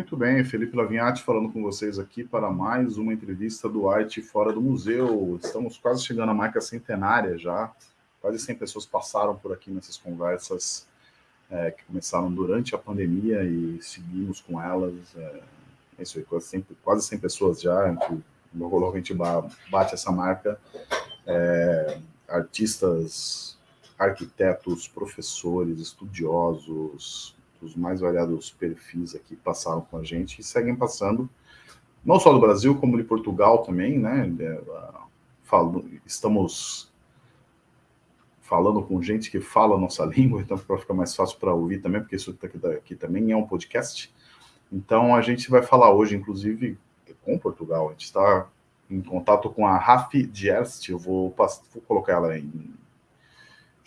Muito bem, Felipe Lavinhati falando com vocês aqui para mais uma entrevista do Arte Fora do Museu. Estamos quase chegando à marca centenária já. Quase 100 pessoas passaram por aqui nessas conversas é, que começaram durante a pandemia e seguimos com elas. É, é isso aí, quase 100, quase 100 pessoas já. Gente, logo, logo a gente bate essa marca. É, artistas, arquitetos, professores, estudiosos, os mais variados perfis aqui passaram com a gente e seguem passando, não só do Brasil, como de Portugal também, né? É, falo, estamos falando com gente que fala a nossa língua, então para ficar mais fácil para ouvir também, porque isso aqui, aqui também é um podcast. Então a gente vai falar hoje, inclusive, com Portugal. A gente está em contato com a Rafi Dierst, eu vou, vou colocar ela em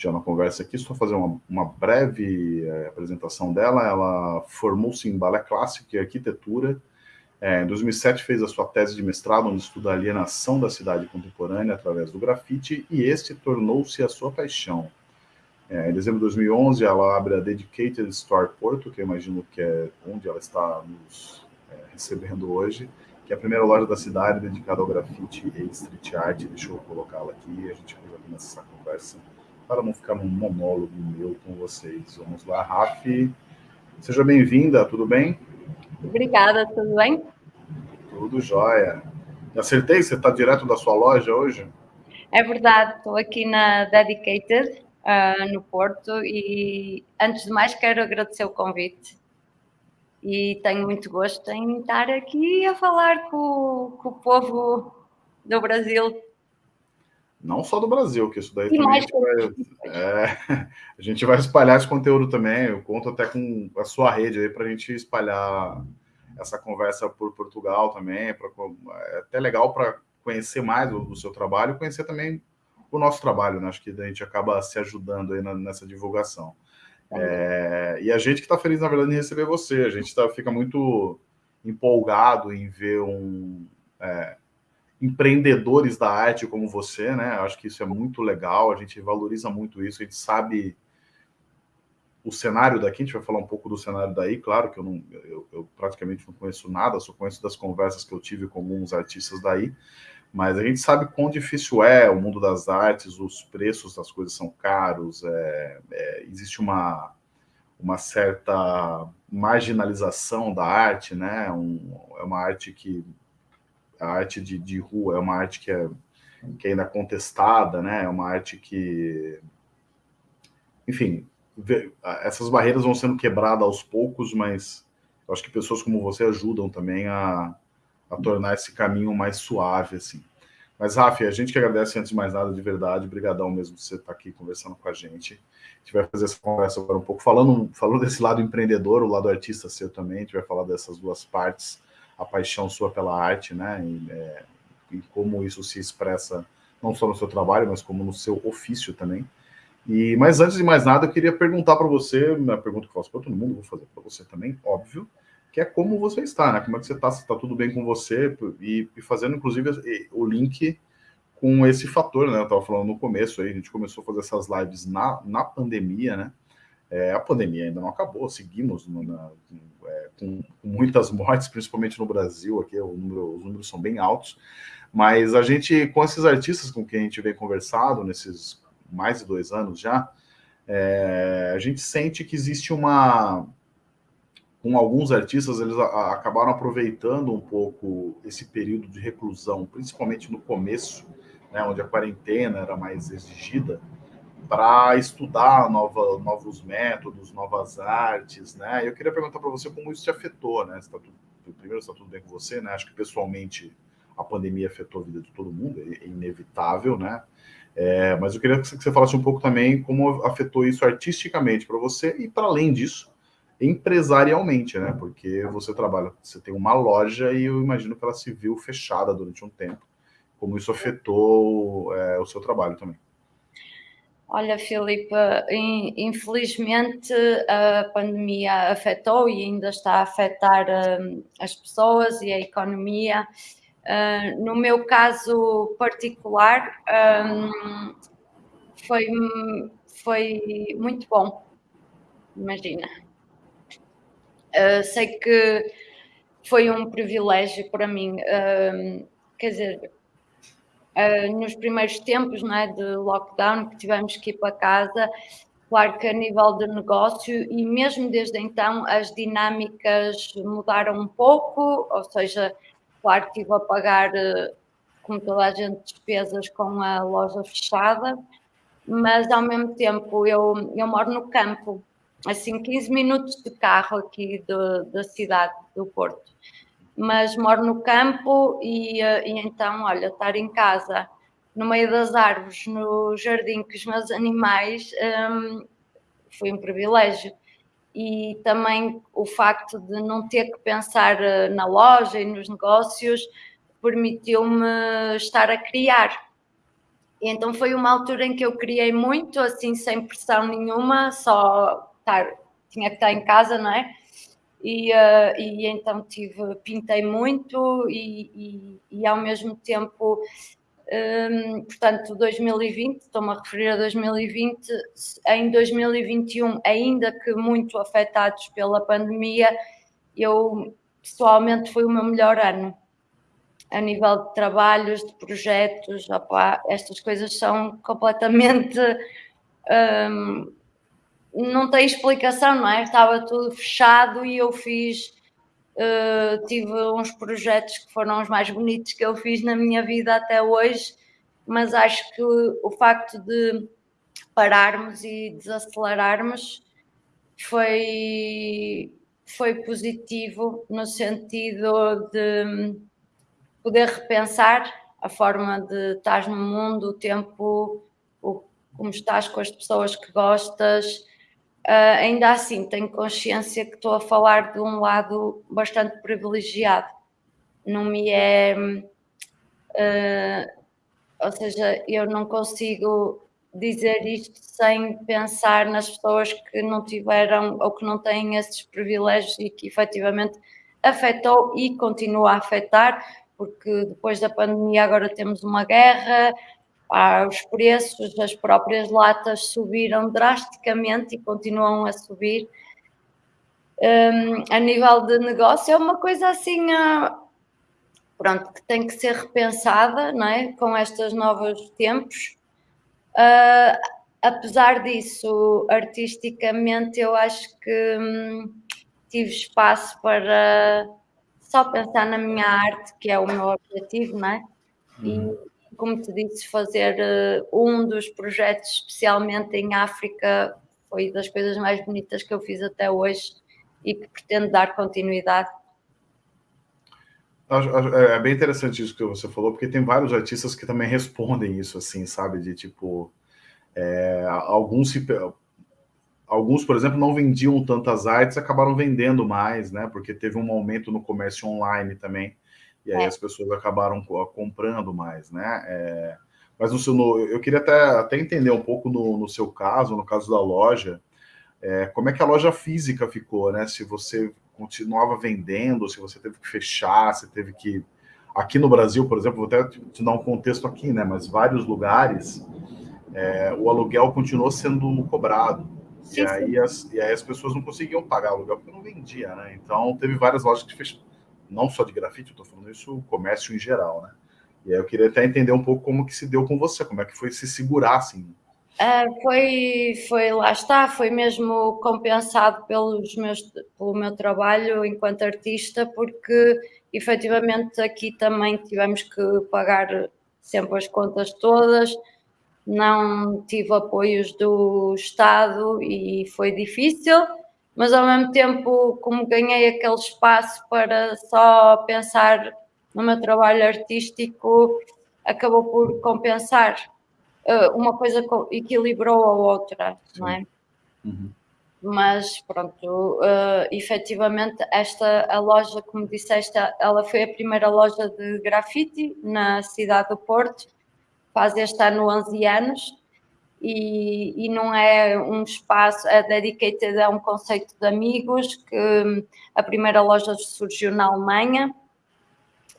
já na conversa aqui, só fazer uma, uma breve é, apresentação dela. Ela formou-se em balé clássico e arquitetura. É, em 2007 fez a sua tese de mestrado, onde estuda a alienação da cidade contemporânea através do grafite, e este tornou-se a sua paixão. É, em dezembro de 2011, ela abre a Dedicated Store Porto, que eu imagino que é onde ela está nos é, recebendo hoje, que é a primeira loja da cidade dedicada ao grafite e street art. Deixa eu colocá-la aqui a gente começa essa conversa para não ficar num monólogo meu com vocês. Vamos lá, Rafi. Seja bem-vinda, tudo bem? Obrigada, tudo bem? Tudo jóia. Acertei? Você está direto da sua loja hoje? É verdade, estou aqui na Dedicated, uh, no Porto, e antes de mais quero agradecer o convite. E tenho muito gosto em estar aqui a falar com, com o povo do Brasil não só do Brasil, que isso daí também a gente, vai, é, a gente vai espalhar esse conteúdo também. Eu conto até com a sua rede aí para a gente espalhar essa conversa por Portugal também. Pra, é até legal para conhecer mais o, o, seu trabalho, conhecer também o nosso trabalho, né? Acho que a gente acaba se ajudando aí na, nessa divulgação. É, e a gente que está feliz, na verdade, em receber você. A gente tá, fica muito empolgado em ver um. É, empreendedores da arte como você, né? Acho que isso é muito legal, a gente valoriza muito isso, a gente sabe o cenário daqui, a gente vai falar um pouco do cenário daí, claro que eu, não, eu, eu praticamente não conheço nada, só conheço das conversas que eu tive com alguns artistas daí, mas a gente sabe quão difícil é o mundo das artes, os preços das coisas são caros, é, é, existe uma, uma certa marginalização da arte, né? Um, é uma arte que a arte de, de rua é uma arte que é, que é ainda contestada, né? É uma arte que, enfim, essas barreiras vão sendo quebradas aos poucos, mas eu acho que pessoas como você ajudam também a, a tornar esse caminho mais suave, assim. Mas, Rafi, a gente que agradece antes de mais nada, de verdade, brigadão mesmo de você estar aqui conversando com a gente. A gente vai fazer essa conversa agora um pouco, falando, falando desse lado empreendedor, o lado artista seu também, a gente vai falar dessas duas partes a paixão sua pela arte, né? E, é, e, como isso se expressa não só no seu trabalho, mas como no seu ofício também. E mas antes de mais nada, eu queria perguntar para você, uma pergunta que eu faço para todo mundo, vou fazer para você também, óbvio, que é como você está, né? Como é que você está? Se está tudo bem com você e, e fazendo inclusive o link com esse fator, né? Eu estava falando no começo aí, a gente começou a fazer essas lives na, na pandemia, né? É, a pandemia ainda não acabou, seguimos no, na, é, com, com, muitas mortes, principalmente no Brasil, aqui número, os números são bem altos, mas a gente, com esses artistas com quem a gente vem conversado nesses mais de dois anos já, é, a gente sente que existe uma... Com alguns artistas, eles a, acabaram aproveitando um pouco esse período de reclusão, principalmente no começo, né, onde a quarentena era mais exigida, para estudar nova, novos métodos, novas artes, né? Eu queria perguntar para você como isso te afetou, né? Tá tudo, primeiro, está tudo bem com você, né? Acho que pessoalmente a pandemia afetou a vida de todo mundo, é inevitável, né? É, mas eu queria que você falasse um pouco também como afetou isso artisticamente para você e, para além disso, empresarialmente, né? Porque você trabalha, você tem uma loja e eu imagino que ela se viu fechada durante um tempo. Como isso afetou é, o seu trabalho também. Olha, Filipe, infelizmente a pandemia afetou e ainda está a afetar hum, as pessoas e a economia. Uh, no meu caso particular, um, foi, foi muito bom, imagina. Uh, sei que foi um privilégio para mim. Uh, quer dizer, uh, nos primeiros tempos não é, de lockdown, que tivemos que ir para casa, claro que a nível de negócio, e mesmo desde então as dinâmicas mudaram um pouco, ou seja, claro que estive a pagar, como toda a gente, despesas com a loja fechada, mas ao mesmo tempo eu, eu moro no campo, assim 15 minutos de carro aqui do, da cidade do Porto mas moro no campo e, eh, e, então, olha, estar em casa, no meio das árvores, no jardim com os meus animais, um, foi um privilégio. E também o facto de não ter que pensar eh, na loja e nos negócios permitiu-me estar a criar. E então foi uma altura em que eu criei muito, assim, sem pressão nenhuma, só estar, tinha que estar em casa, não é? E, uh, e então tive, pintei muito e, e, e ao mesmo tempo, um, portanto, 2020, estou-me a referir a 2020, em 2021, ainda que muito afetados pela pandemia, eu pessoalmente foi o meu melhor ano. A nível de trabalhos, de projetos, opa, estas coisas são completamente um, não tem explicação, não é? Estava tudo fechado e eu fiz, uh, tive uns projetos que foram os mais bonitos que eu fiz na minha vida até hoje, mas acho que o facto de pararmos e desacelerarmos foi, foi positivo no sentido de poder repensar a forma de estar no mundo, o tempo, o, como estás com as pessoas que gostas, Uh, ainda assim, tenho consciência que estou a falar de um lado bastante privilegiado. Não me é. Uh, ou seja, eu não consigo dizer isto sem pensar nas pessoas que não tiveram ou que não têm esses privilégios e que efetivamente afetou e continua a afetar, porque depois da pandemia agora temos uma guerra, ah, os preços das próprias latas subiram drasticamente e continuam a subir. Um, a nível de negócio é uma coisa assim, uh, pronto, que tem que ser repensada, não é? Com estes novos tempos. Uh, apesar disso, artisticamente, eu acho que hum, tive espaço para só pensar na minha arte, que é o meu objetivo, não é? Como te disse, fazer uh, um dos projetos, especialmente em África, foi das coisas mais bonitas que eu fiz até hoje e que pretendo dar continuidade. É, é bem interessante isso que você falou, porque tem vários artistas que também respondem isso, assim, sabe? De tipo, é, alguns se, alguns, por exemplo, não vendiam tantas artes, acabaram vendendo mais, né? Porque teve um aumento no comércio online também e aí é. as pessoas acabaram comprando mais, né? É, mas no seu, no, eu queria até, até entender um pouco no, no seu caso, no caso da loja, é, como é que a loja física ficou, né? Se você continuava vendendo, se você teve que fechar, se teve que. Aqui no Brasil, por exemplo, vou até te dar um contexto aqui, né? Mas vários lugares é, o aluguel continuou sendo cobrado. Sim, e, aí as, e aí as pessoas não conseguiam pagar aluguel porque não vendia, né? Então teve várias lojas que fecharam não só de grafite, eu estou falando isso comércio em geral, né? E aí eu queria até entender um pouco como que se deu com você, como é que foi se segurar assim. Uh, foi, foi, lá está, foi mesmo compensado pelos meus, pelo meu trabalho enquanto artista, porque efetivamente aqui também tivemos que pagar sempre as contas todas, não tive apoios do Estado e foi difícil mas ao mesmo tempo, como ganhei aquele espaço para só pensar no meu trabalho artístico, acabou por compensar. Uh, uma coisa equilibrou a outra, não é? Uhum. Mas pronto, uh, efetivamente, esta a loja, como disseste, ela foi a primeira loja de grafite na cidade do Porto, faz este ano 11 anos e, e, não é um espaço, a Dedicated é um conceito de amigos que hum, a primeira loja surgiu na Alemanha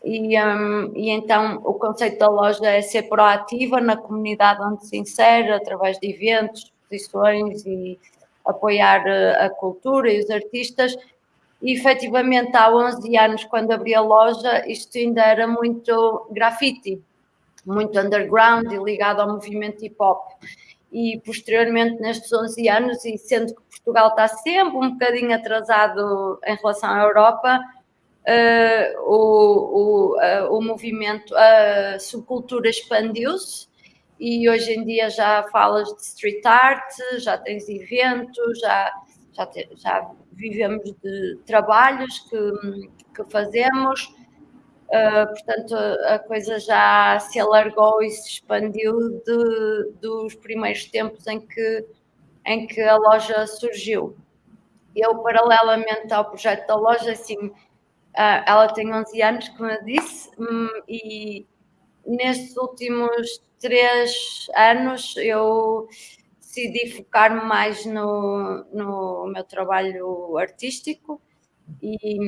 e, um, e então o conceito da loja é ser proativa na comunidade onde se insere, através de eventos, exposições e apoiar eh, a cultura e os artistas E efetivamente há 11 anos, quando abri a loja, isto ainda era muito grafite, muito underground e ligado ao movimento hip hop. E posteriormente, nestes 11 anos, e sendo que Portugal está sempre um bocadinho atrasado em relação à Europa, uh, o, o, uh, o movimento, a subcultura expandiu-se e hoje em dia já falas de street art, já tens eventos, já, já, te, já vivemos de trabalhos que, que fazemos, uh, portanto a coisa já se alargou e se expandiu de, dos primeiros tempos em que, em que a loja surgiu. Eu, paralelamente ao projeto da loja, assim, Uh, ela tem 11 anos, como eu disse, um, e nestes últimos três anos eu decidi focar-me mais no, no meu trabalho artístico e,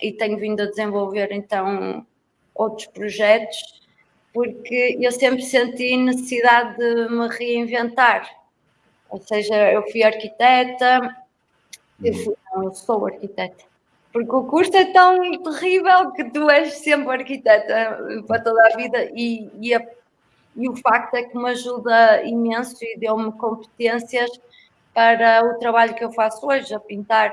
e tenho vindo a desenvolver então outros projetos porque eu sempre senti necessidade de me reinventar. Ou seja, eu fui arquiteta, eu, fui, não, sou arquiteta, porque o curso é tão terrível que tu és sempre arquiteta para toda a vida e, e, a, e o facto é que me ajuda imenso e deu-me competências para o trabalho que eu faço hoje, a pintar.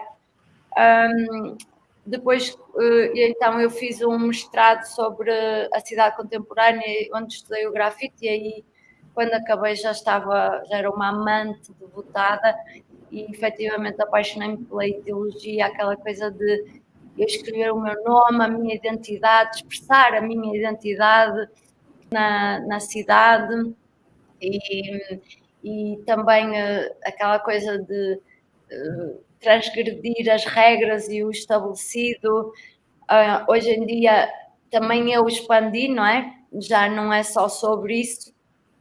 Um, depois, uh, então, eu fiz um mestrado sobre a cidade contemporânea, onde estudei o grafite, e aí, quando acabei, já estava, já era uma amante devotada e efetivamente apaixonei-me pela ideologia, aquela coisa de eu escrever o meu nome, a minha identidade, expressar a minha identidade na, na cidade e, e também uh, aquela coisa de transgredir as regras e o estabelecido. Uh, hoje em dia também eu expandi, não é? Já não é só sobre isso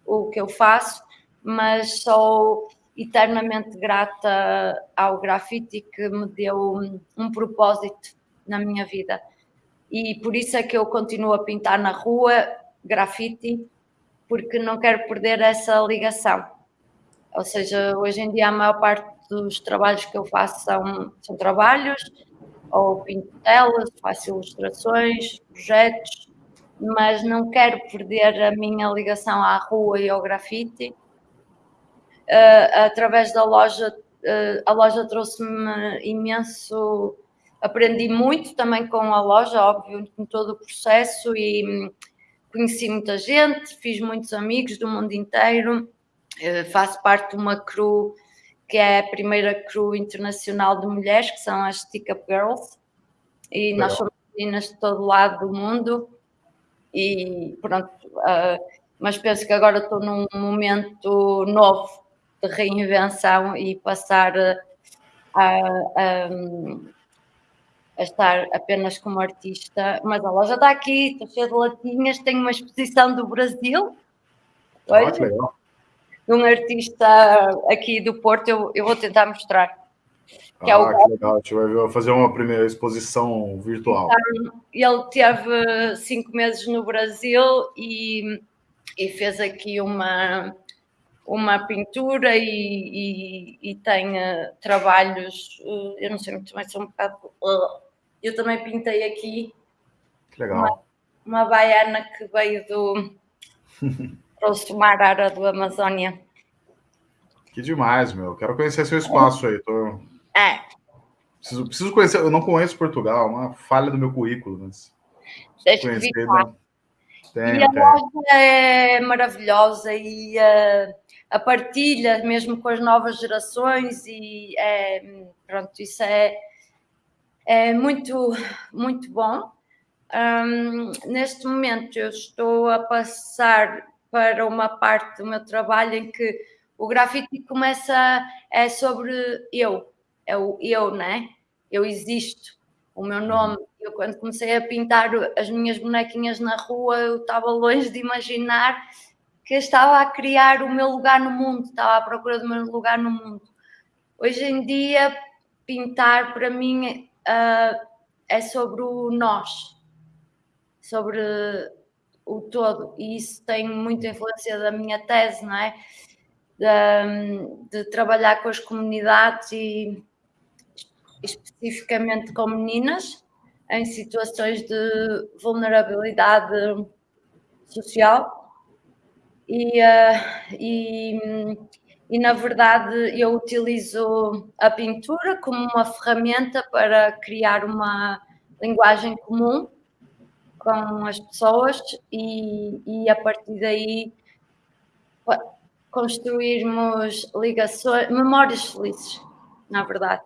o que eu faço, mas sou eternamente grata ao grafite que me deu um, um, propósito na minha vida. E por isso é que eu continuo a pintar na rua grafite, porque não quero perder essa ligação. Ou seja, hoje em dia a maior parte dos trabalhos que eu faço são, são trabalhos, ou pinto telas, faço ilustrações, projetos, mas não quero perder a minha ligação à rua e ao grafite. Uh, através da loja, uh, a loja trouxe-me imenso, aprendi muito também com a loja, óbvio, em todo o processo e hum, conheci muita gente, fiz muitos amigos do mundo inteiro, uh, faço parte de uma crew que é a primeira crew internacional de mulheres, que são as Stick Up Girls, e Legal. nós somos meninas de todo lado do mundo, e pronto, uh, mas penso que agora estou num momento novo de reinvenção e passar a, a, a, estar apenas como artista. Mas a loja está aqui, estou cheia de latinhas, tenho uma exposição do Brasil. Hoje, ah, de um artista aqui do Porto, eu, eu vou tentar mostrar. Que ah, é o... que legal, a gente vai fazer uma primeira exposição virtual. Então, ele teve cinco meses no Brasil e, e fez aqui uma, uma pintura e, e, e tem uh, trabalhos, uh, eu não sei muito mais, são um bocado. Uh, eu também pintei aqui legal. Uma, uma baiana que veio do. trouxe uma arara do Amazônia. Que demais, meu. Quero conhecer seu espaço aí. Tô... É. Preciso, preciso conhecer. Eu não conheço Portugal, uma falha do meu currículo, mas. Deixa conhecer, tem, e a tem. loja é maravilhosa e uh, a partilha mesmo com as novas gerações e é, pronto, isso é, é muito, muito bom. Um, neste momento eu estou a passar para uma parte do meu trabalho em que o grafite começa, é sobre eu, é o eu, né? Eu existo, o meu nome. Eu quando comecei a pintar as minhas bonequinhas na rua, eu estava longe de imaginar que estava a criar o meu lugar no mundo, estava à procura do meu lugar no mundo. Hoje em dia, pintar para mim uh, é sobre o nós, sobre o todo, e isso tem muita influência da minha tese, não é? De, de trabalhar com as comunidades e, especificamente com meninas em situações de vulnerabilidade social. E, uh, e, e, na verdade eu utilizo a pintura como uma ferramenta para criar uma linguagem comum com as pessoas e, e a partir daí construirmos ligações, memórias felizes, na verdade.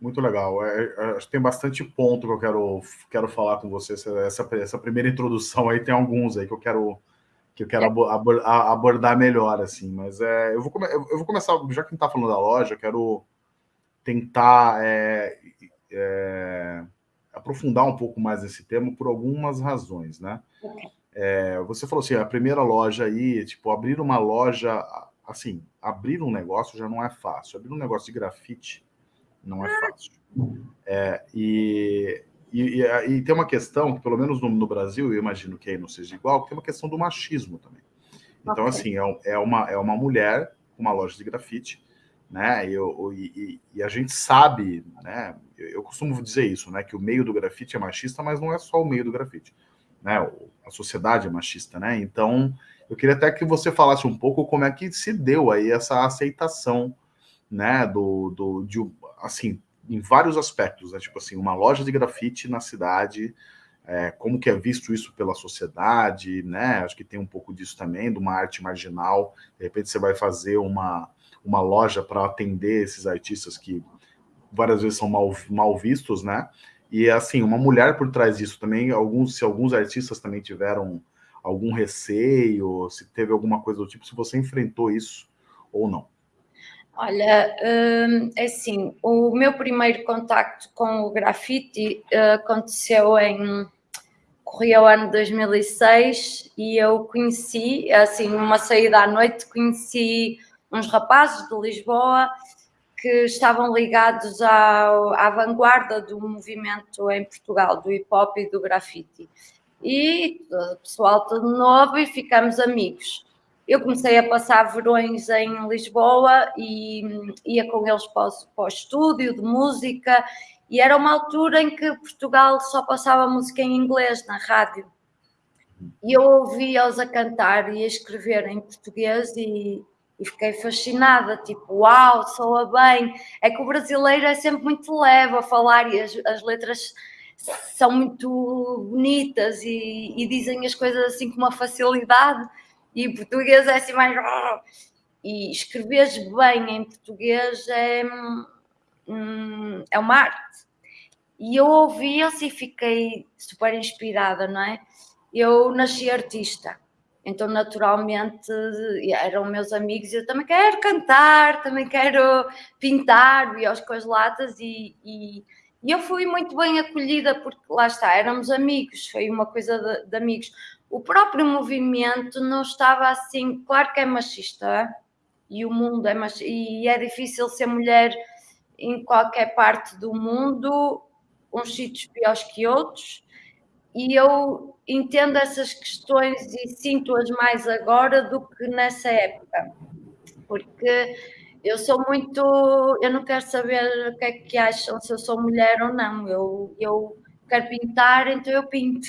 Muito legal. É, é, acho que tem bastante ponto que eu quero, quero falar com você. Essa, essa primeira introdução aí tem alguns aí que eu quero que eu quero abordar melhor, assim. Mas é, eu, vou, eu vou começar, já que a gente está falando da loja, eu quero tentar é, é, aprofundar um pouco mais esse tema por algumas razões, né? É, você falou assim, a primeira loja aí, tipo, abrir uma loja, assim, abrir um negócio já não é fácil. Abrir um negócio de grafite não é fácil. É, e, e, e, tem uma questão, que pelo menos no, no, Brasil, eu imagino que aí não seja igual, que tem uma questão do machismo também. Então, okay. assim, é, é, uma, é uma mulher com uma loja de grafite, né? E, eu, e, e, a gente sabe, né? Eu costumo dizer isso, né? Que o meio do grafite é machista, mas não é só o meio do grafite, né? A sociedade é machista, né? Então, eu queria até que você falasse um pouco como é que se deu aí essa aceitação, né? Do, do de, assim, em vários aspectos, né? Tipo assim, uma loja de grafite na cidade, é, como que é visto isso pela sociedade, né? Acho que tem um pouco disso também, de uma arte marginal. De repente você vai fazer uma, uma loja para atender esses artistas que várias vezes são mal, mal vistos, né? E assim, uma mulher por trás disso também, alguns, se alguns artistas também tiveram algum receio, se teve alguma coisa do tipo, se você enfrentou isso ou não. Olha, hum, é assim, o meu primeiro contacto com o grafite uh, aconteceu em corria o ano 2006 e eu conheci, assim, numa saída à noite, conheci uns rapazes de Lisboa que estavam ligados ao, à vanguarda do movimento em Portugal, do hip hop e do grafite. E o pessoal todo novo e ficamos amigos eu comecei a passar verões em Lisboa e ia com eles para o, para o estúdio de música e era uma altura em que Portugal só passava música em inglês na rádio. E eu ouvia-os a cantar e a escrever em português e, e, fiquei fascinada, tipo, uau, soa bem. É que o brasileiro é sempre muito leve a falar e as, as letras são muito bonitas e, e, dizem as coisas assim com uma facilidade e português é assim mais. E escreveres bem em português é, hum, é uma arte. E eu ouvi-os e fiquei super inspirada, não é? Eu nasci artista, então naturalmente eram meus amigos eu também quero cantar, também quero pintar, e aos com as latas e, e, e, eu fui muito bem acolhida porque lá está, éramos amigos, foi uma coisa de, de amigos. O próprio movimento não estava assim, claro que é machista, e o mundo é machista, e é difícil ser mulher em qualquer parte do mundo, uns sítios piores que outros, e eu entendo essas questões e sinto-as mais agora do que nessa época, porque eu sou muito, eu não quero saber o que é que acham se eu sou mulher ou não, eu, eu quero pintar, então eu pinto.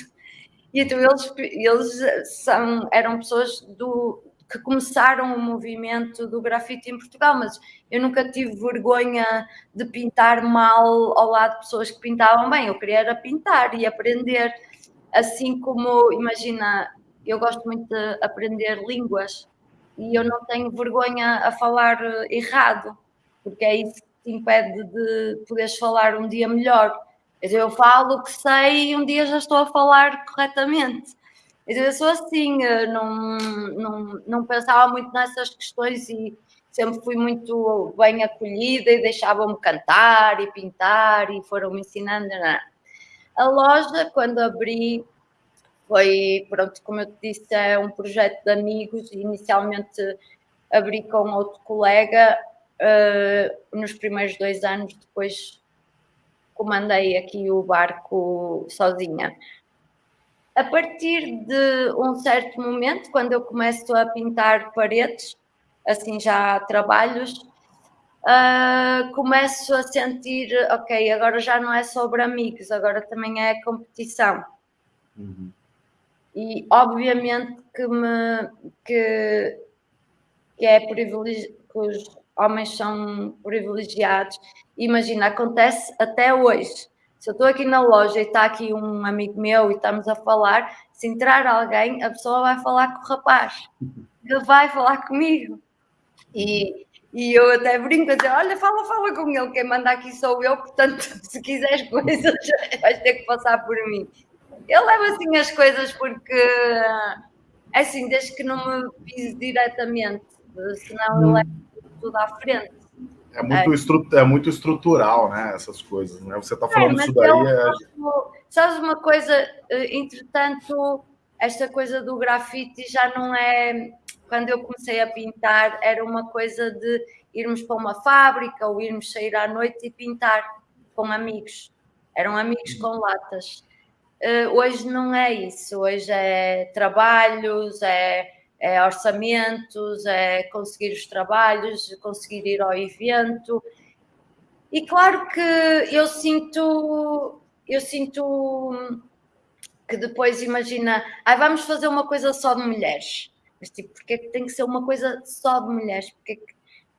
E então eles, eles são, eram pessoas do, que começaram o movimento do grafite em Portugal, mas eu nunca tive vergonha de pintar mal ao lado de pessoas que pintavam bem. Eu queria era pintar e aprender, assim como, imagina, eu gosto muito de aprender línguas e eu não tenho vergonha a falar errado, porque é isso que te impede de poderes falar um dia melhor eu falo o que sei e um dia já estou a falar corretamente. Eu sou assim, não, não, não pensava muito nessas questões e sempre fui muito bem acolhida e deixavam-me cantar e pintar e foram-me ensinando. Não. A loja, quando abri, foi, pronto, como eu te disse, é um projeto de amigos. Inicialmente abri com outro colega uh, nos primeiros dois anos, depois comandei aqui o barco sozinha. A partir de um certo momento, quando eu começo a pintar paredes, assim já trabalhos, uh, começo a sentir, ok, agora já não é sobre amigos, agora também é competição. Uhum. E obviamente que me que, que é privilegi que os homens são privilegiados. Imagina, acontece até hoje. Se eu estou aqui na loja e está aqui um amigo meu e estamos a falar, se entrar alguém, a pessoa vai falar com o rapaz. Ele vai falar comigo. E, e eu até brinco a dizer: olha, fala, fala com ele, quem manda aqui sou eu, portanto, se quiseres coisas, vais ter que passar por mim. Eu levo assim as coisas porque, é assim, desde que não me pise diretamente, senão eu levo tudo à frente. É muito, é. É muito estrutural, né? Essas coisas, né? Você está falando é, isso daí. Eu, é... Sabes uma coisa, eh, entretanto, esta coisa do grafite já não é. Quando eu comecei a pintar, era uma coisa de irmos para uma fábrica ou irmos sair à noite e pintar com amigos. Eram amigos com latas. Uh, hoje não é isso. Hoje é trabalhos, é é orçamentos, é conseguir os trabalhos, conseguir ir ao evento. E claro que eu sinto, eu sinto que depois imagina, ah, vamos fazer uma coisa só de mulheres. Mas tipo, porque é que tem que ser uma coisa só de mulheres? Porque é que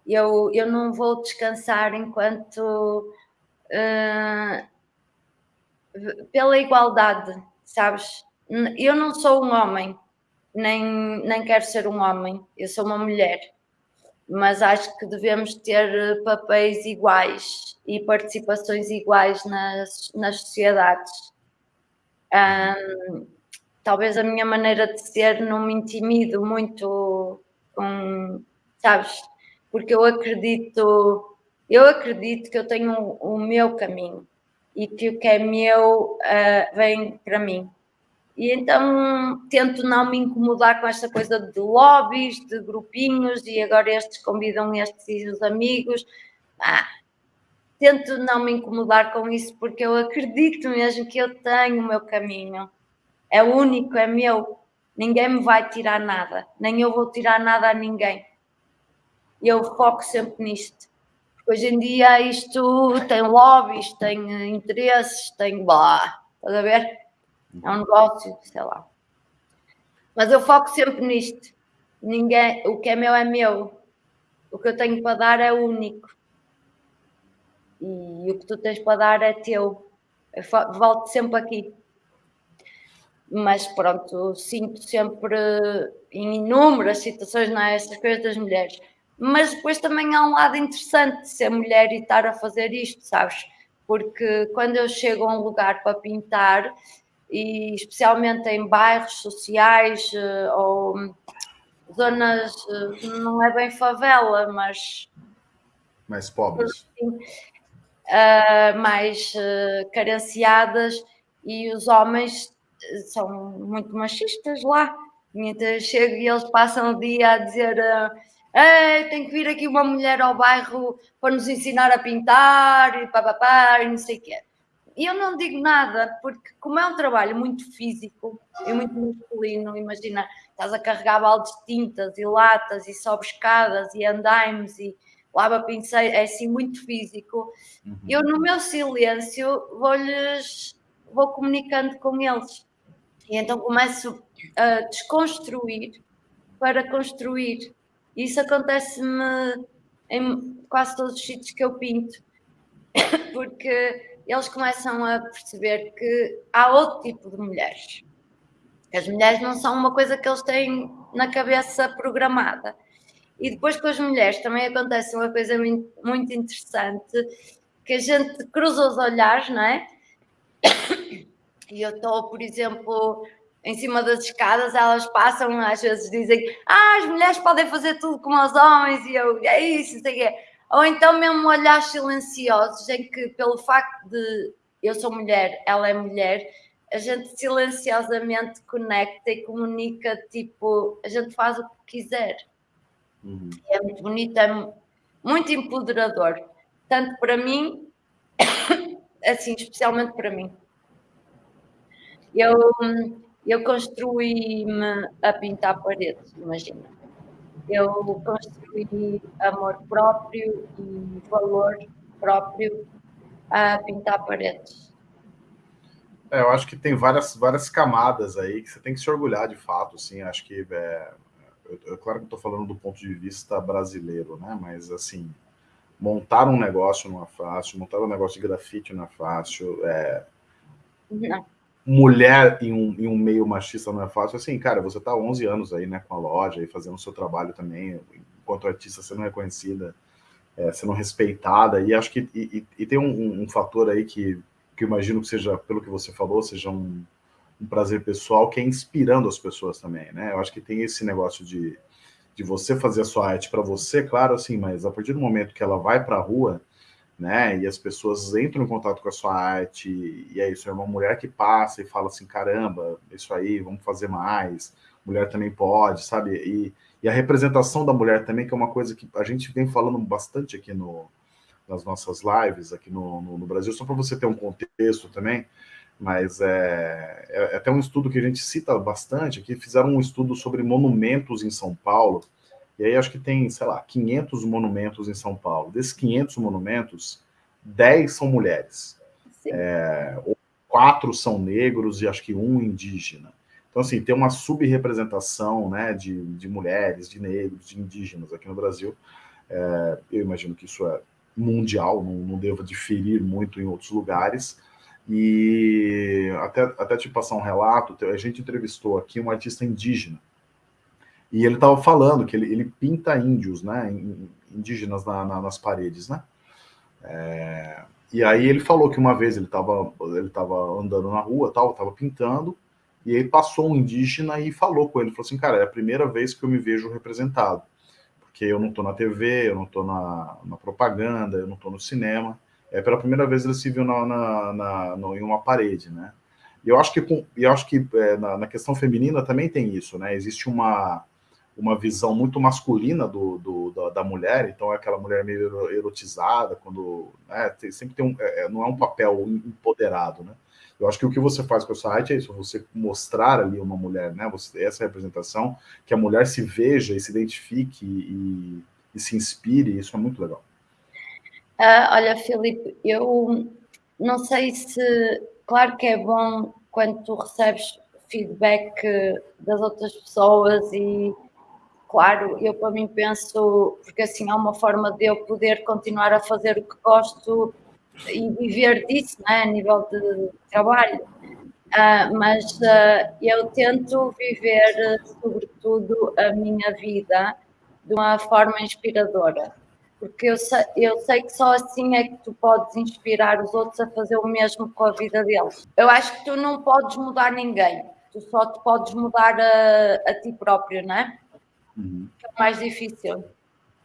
eu, eu não vou descansar enquanto uh, pela igualdade, sabes? Eu não sou um homem, nem, nem quero ser um homem, eu sou uma mulher, mas acho que devemos ter papéis iguais e participações iguais nas, nas sociedades. Um, talvez a minha maneira de ser não me intimido muito com, sabes? Porque eu acredito, eu acredito que eu tenho o, meu caminho e que o que é meu uh, vem para mim. E então tento não me incomodar com esta coisa de lobbies, de grupinhos, e agora estes convidam estes e os amigos. Ah, tento não me incomodar com isso porque eu acredito mesmo que eu tenho o meu caminho. É único, é meu. Ninguém me vai tirar nada, nem eu vou tirar nada a ninguém. Eu foco sempre nisto. Porque hoje em dia isto tem lobbies, tem interesses, tem blá. Estás a ver? é um negócio, sei lá. Mas eu foco sempre nisto. Ninguém, o que é meu é meu. O que eu tenho para dar é único. E o que tu tens para dar é teu. Eu volto sempre aqui. Mas pronto, sinto sempre em inúmeras situações, não é? Essas coisas das mulheres. Mas depois também há um lado interessante de ser mulher e estar a fazer isto, sabes? Porque quando eu chego a um lugar para pintar, e especialmente em bairros sociais eh, ou zonas, eh, não é bem favela, mas mais pobres, uh, mais uh, carenciadas e os homens são muito machistas lá. Então chego e eles passam o dia a dizer uh, tem que vir aqui uma mulher ao bairro para nos ensinar a pintar e papapá e não sei o quê. E eu não digo nada, porque como é um trabalho muito físico e muito masculino, imagina, estás a carregar baldes de tintas e latas e sobe escadas e andaimes e lava pincel, é assim muito físico. Uhum. Eu no meu silêncio vou-lhes, vou comunicando com eles. E então começo a desconstruir para construir. Isso acontece-me em quase todos os sítios que eu pinto. Porque eles começam a perceber que há outro tipo de mulheres. As mulheres não são uma coisa que eles têm na cabeça programada. E depois com as mulheres também acontece uma coisa muito interessante, que a gente cruza os olhares, não é? E eu estou, por exemplo, em cima das escadas, elas passam, às vezes dizem, ah, as mulheres podem fazer tudo como os homens, e eu, é isso, sei quê. Ou então mesmo olhares silenciosos em que pelo facto de eu sou mulher, ela é mulher, a gente silenciosamente conecta e comunica, tipo, a gente faz o que quiser. Uhum. É muito bonito, é muito empoderador. Tanto para mim, assim, especialmente para mim. Eu, eu construí-me a pintar paredes, imagina. eu construí amor próprio e valor próprio a pintar paredes. É, eu acho que tem várias, várias camadas aí que você tem que se orgulhar de fato, assim, acho que, é, eu, eu, claro que estou falando do ponto de vista brasileiro, né, mas, assim, montar um negócio não é fácil, montar um negócio de grafite não é fácil, é, não. Mulher em um, em um meio machista não é fácil, assim, cara, você há 11 anos aí, né, com a loja e fazendo o seu trabalho também, enquanto artista sendo reconhecida, é, sendo respeitada, e acho que e, e, tem um, um, fator aí que, que imagino que seja, pelo que você falou, seja um, um prazer pessoal, que é inspirando as pessoas também, né? Eu acho que tem esse negócio de, de você fazer a sua arte para você, claro, assim, mas a partir do momento que ela vai para a rua, né, e as pessoas entram em contato com a sua arte, e é isso, é uma mulher que passa e fala assim, caramba, isso aí, vamos fazer mais, mulher também pode, sabe? E, e a representação da mulher também, que é uma coisa que a gente vem falando bastante aqui no, nas nossas lives, aqui no, no, no Brasil, só para você ter um contexto também, mas é, é, é, até um estudo que a gente cita bastante, que fizeram um estudo sobre monumentos em São Paulo, e aí acho que tem, sei lá, 500 monumentos em São Paulo. Desses 500 monumentos, 10 são mulheres. É, quatro são negros e acho que um indígena. Então, assim, tem uma subrepresentação né, de, de mulheres, de negros, de indígenas aqui no Brasil. É, eu imagino que isso é mundial, não, não deva diferir muito em outros lugares. E até, até te passar um relato, a gente entrevistou aqui um artista indígena, e ele estava falando que ele, ele, pinta índios, né, indígenas na, na, nas paredes, né? É, e aí ele falou que uma vez ele estava ele tava andando na rua, tal, estava pintando, e aí passou um indígena e falou com ele, falou assim, cara, é a primeira vez que eu me vejo representado, porque eu não estou na TV, eu não estou na, na, propaganda, eu não estou no cinema. É pela primeira vez ele se viu na, na, na em uma parede, né? E eu acho que, eu acho que é, na, na, questão feminina também tem isso, né? Existe uma, uma visão muito masculina do, do da, da, mulher, então é aquela mulher meio erotizada, quando né, tem, sempre tem um, é, é não é um papel empoderado, né? Eu acho que o que você faz com o site é isso, você mostrar ali uma mulher, né? Você, essa representação, que a mulher se veja e se identifique e, e se inspire, isso é muito legal. Uh, olha, Filipe, eu não sei se. Claro que é bom quando tu recebes feedback das outras pessoas e claro, eu para mim penso, porque assim é uma forma de eu poder continuar a fazer o que gosto e viver disso, né, a nível de trabalho. Uh, mas uh, eu tento viver, sobretudo, a minha vida de uma forma inspiradora, porque eu sei, eu sei que só assim é que tu podes inspirar os outros a fazer o mesmo com a vida deles. Eu acho que tu não podes mudar ninguém, tu só te podes mudar a, a ti próprio, não é? Uhum. Que é o mais difícil.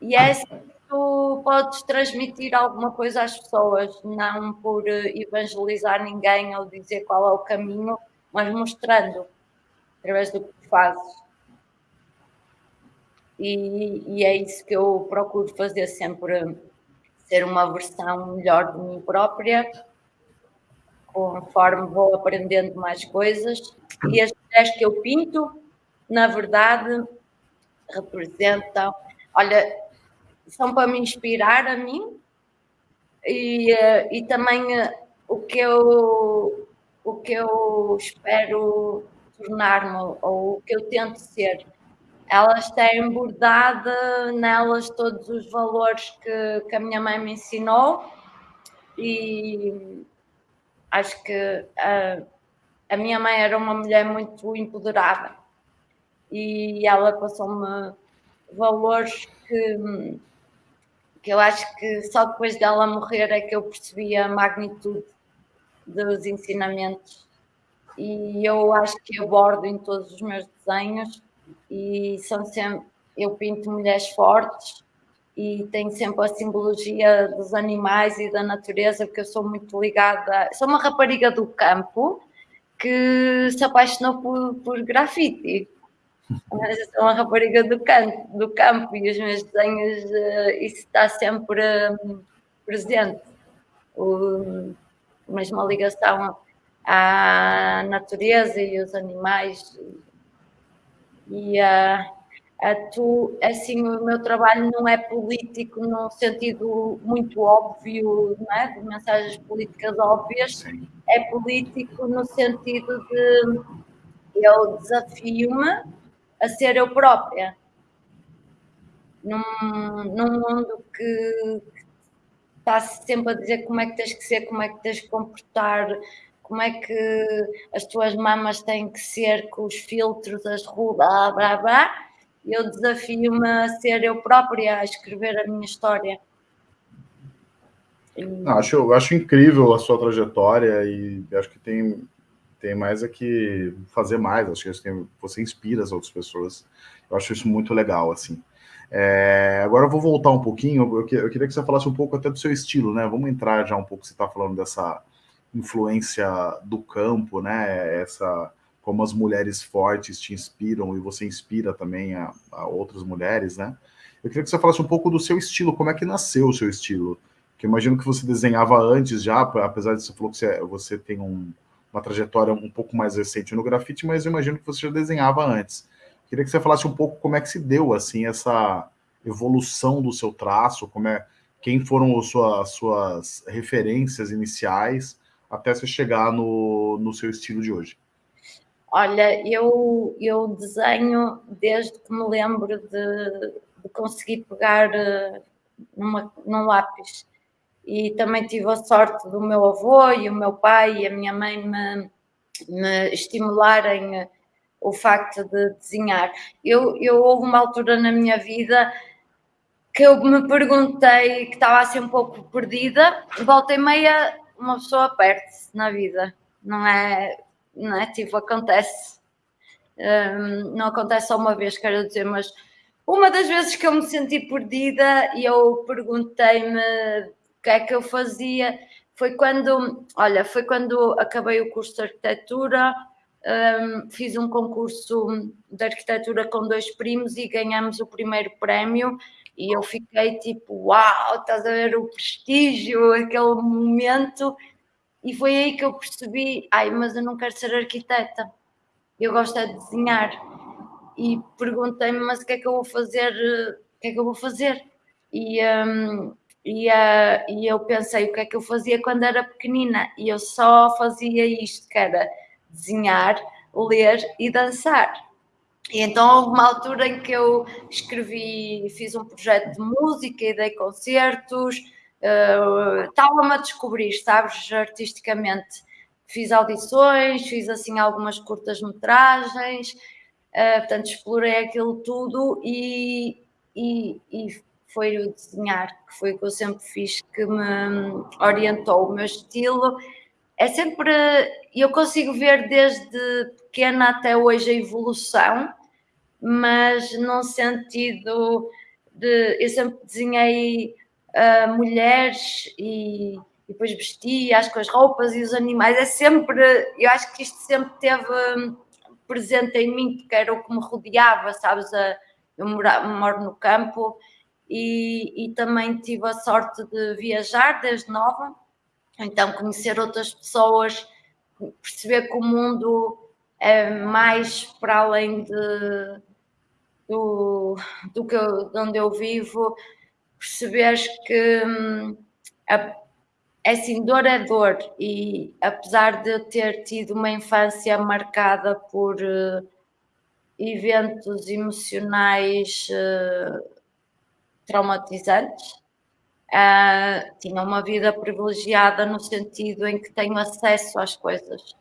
E é assim tu podes transmitir alguma coisa às pessoas, não por evangelizar ninguém ou dizer qual é o caminho, mas mostrando através do que fazes. E, e, é isso que eu procuro fazer sempre, ser uma versão melhor de mim própria, conforme vou aprendendo mais coisas. E as mulheres que eu pinto, na verdade, representam. Olha, são para me inspirar a mim e, eh, e também eh, o que eu o que eu espero tornar-me ou o que eu tento ser. Elas têm bordado nelas todos os valores que, que a minha mãe me ensinou e acho que a, a minha mãe era uma mulher muito empoderada e ela passou-me valores que que eu acho que só depois dela morrer é que eu percebi a magnitude dos ensinamentos. E eu acho que abordo em todos os meus desenhos e são sempre eu pinto mulheres fortes e tenho sempre a simbologia dos animais e da natureza porque eu sou muito ligada sou uma rapariga do campo que se apaixonou por, por grafite mas sou uma rapariga do, canto, do campo e os meus desenhos, uh, isso está sempre uh, presente. O, mesmo a ligação à natureza e aos animais. E uh, tu, assim, o meu trabalho não é político no sentido muito óbvio, não é? de mensagens políticas óbvias, é político no sentido de eu desafio-me a ser eu própria. Num, num mundo que, está sempre a dizer como é que tens que ser, como é que tens que comportar, como é que as tuas mamas têm que ser com os filtros, as ruas, blá blá blá eu desafio-me a ser eu própria a escrever a minha história. Acho, acho incrível a sua trajetória e acho que tem, tem mais a que fazer mais. Acho que tem, você inspira as outras pessoas. Eu acho isso muito legal, assim. É, agora eu vou voltar um pouquinho. Eu, queria que você falasse um pouco até do seu estilo, né? Vamos entrar já um pouco. Você está falando dessa influência do campo, né? Essa como as mulheres fortes te inspiram e você inspira também a, a, outras mulheres, né? Eu queria que você falasse um pouco do seu estilo, como é que nasceu o seu estilo? Que imagino que você desenhava antes já, apesar de você falou que você, você tem um, uma trajetória um pouco mais recente no grafite, mas eu imagino que você já desenhava antes. Queria que você falasse um pouco como é que se deu assim essa evolução do seu traço, como é, quem foram as suas, as suas referências iniciais até você chegar no, no seu estilo de hoje. Olha, eu, eu desenho desde que me lembro de, de conseguir pegar eh, numa, num lápis. E também tive a sorte do meu avô e o meu pai e a minha mãe me, me estimularem eh, o facto de desenhar. Eu, eu houve uma altura na minha vida que eu me perguntei, que estava assim um pouco perdida, volta e meia uma pessoa perde-se na vida, não é? não é? Tipo, acontece. Um, não acontece só uma vez, quero dizer, mas uma das vezes que eu me senti perdida e eu perguntei-me que é que eu fazia foi quando, olha, foi quando acabei o curso de arquitetura, um, fiz um concurso de arquitetura com dois primos e ganhamos o primeiro prémio e eu fiquei tipo, uau, estás a ver o prestígio, aquele momento e foi aí que eu percebi, ai, mas eu não quero ser arquiteta, eu gosto é de desenhar. E perguntei-me, mas o que é que eu vou fazer? O que é que eu vou fazer? E, um, e, uh, e eu pensei o que é que eu fazia quando era pequenina e eu só fazia isto, que era desenhar, ler e dançar. E então houve uma altura em que eu escrevi, fiz um projeto de música e dei concertos, uh, estava-me a descobrir, sabes, artisticamente. Fiz audições, fiz assim algumas curtas-metragens, uh, portanto explorei aquilo tudo e, e, e foi o desenhar, que foi o que eu sempre fiz, que me orientou o meu estilo. É sempre, eu consigo ver desde pequena até hoje a evolução, mas num sentido de, eu sempre desenhei uh, mulheres e, e, depois vestia as com as roupas e os animais. É sempre, eu acho que isto sempre teve presente em mim, porque era o que me rodeava, sabes? A, eu moro no campo e, e também tive a sorte de viajar desde nova, então conhecer outras pessoas, perceber que o mundo é mais para além de, do, do que eu, de onde eu vivo, perceberes que hum, a, assim, dor é dor e apesar de eu ter tido uma infância marcada por uh, eventos emocionais uh, traumatizantes, uh, tinha uma vida privilegiada no sentido em que tenho acesso às coisas.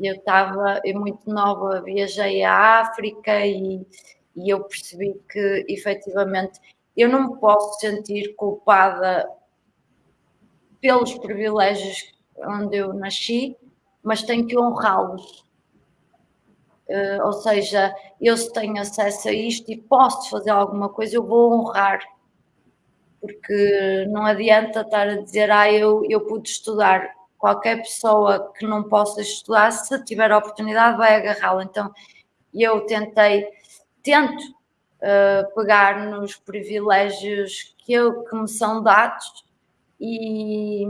Eu estava muito nova, viajei à África e, e eu percebi que efetivamente eu não me posso sentir culpada pelos privilégios onde eu nasci, mas tenho que honrá-los. Uh, ou seja, eu se tenho acesso a isto e posso fazer alguma coisa, eu vou honrar. Porque não adianta estar a dizer, ah, eu, eu pude estudar. Qualquer pessoa que não possa estudar, se tiver a oportunidade, vai agarrá-la. Então, eu tentei, tento uh, pegar nos privilégios que, eu, que me são dados e,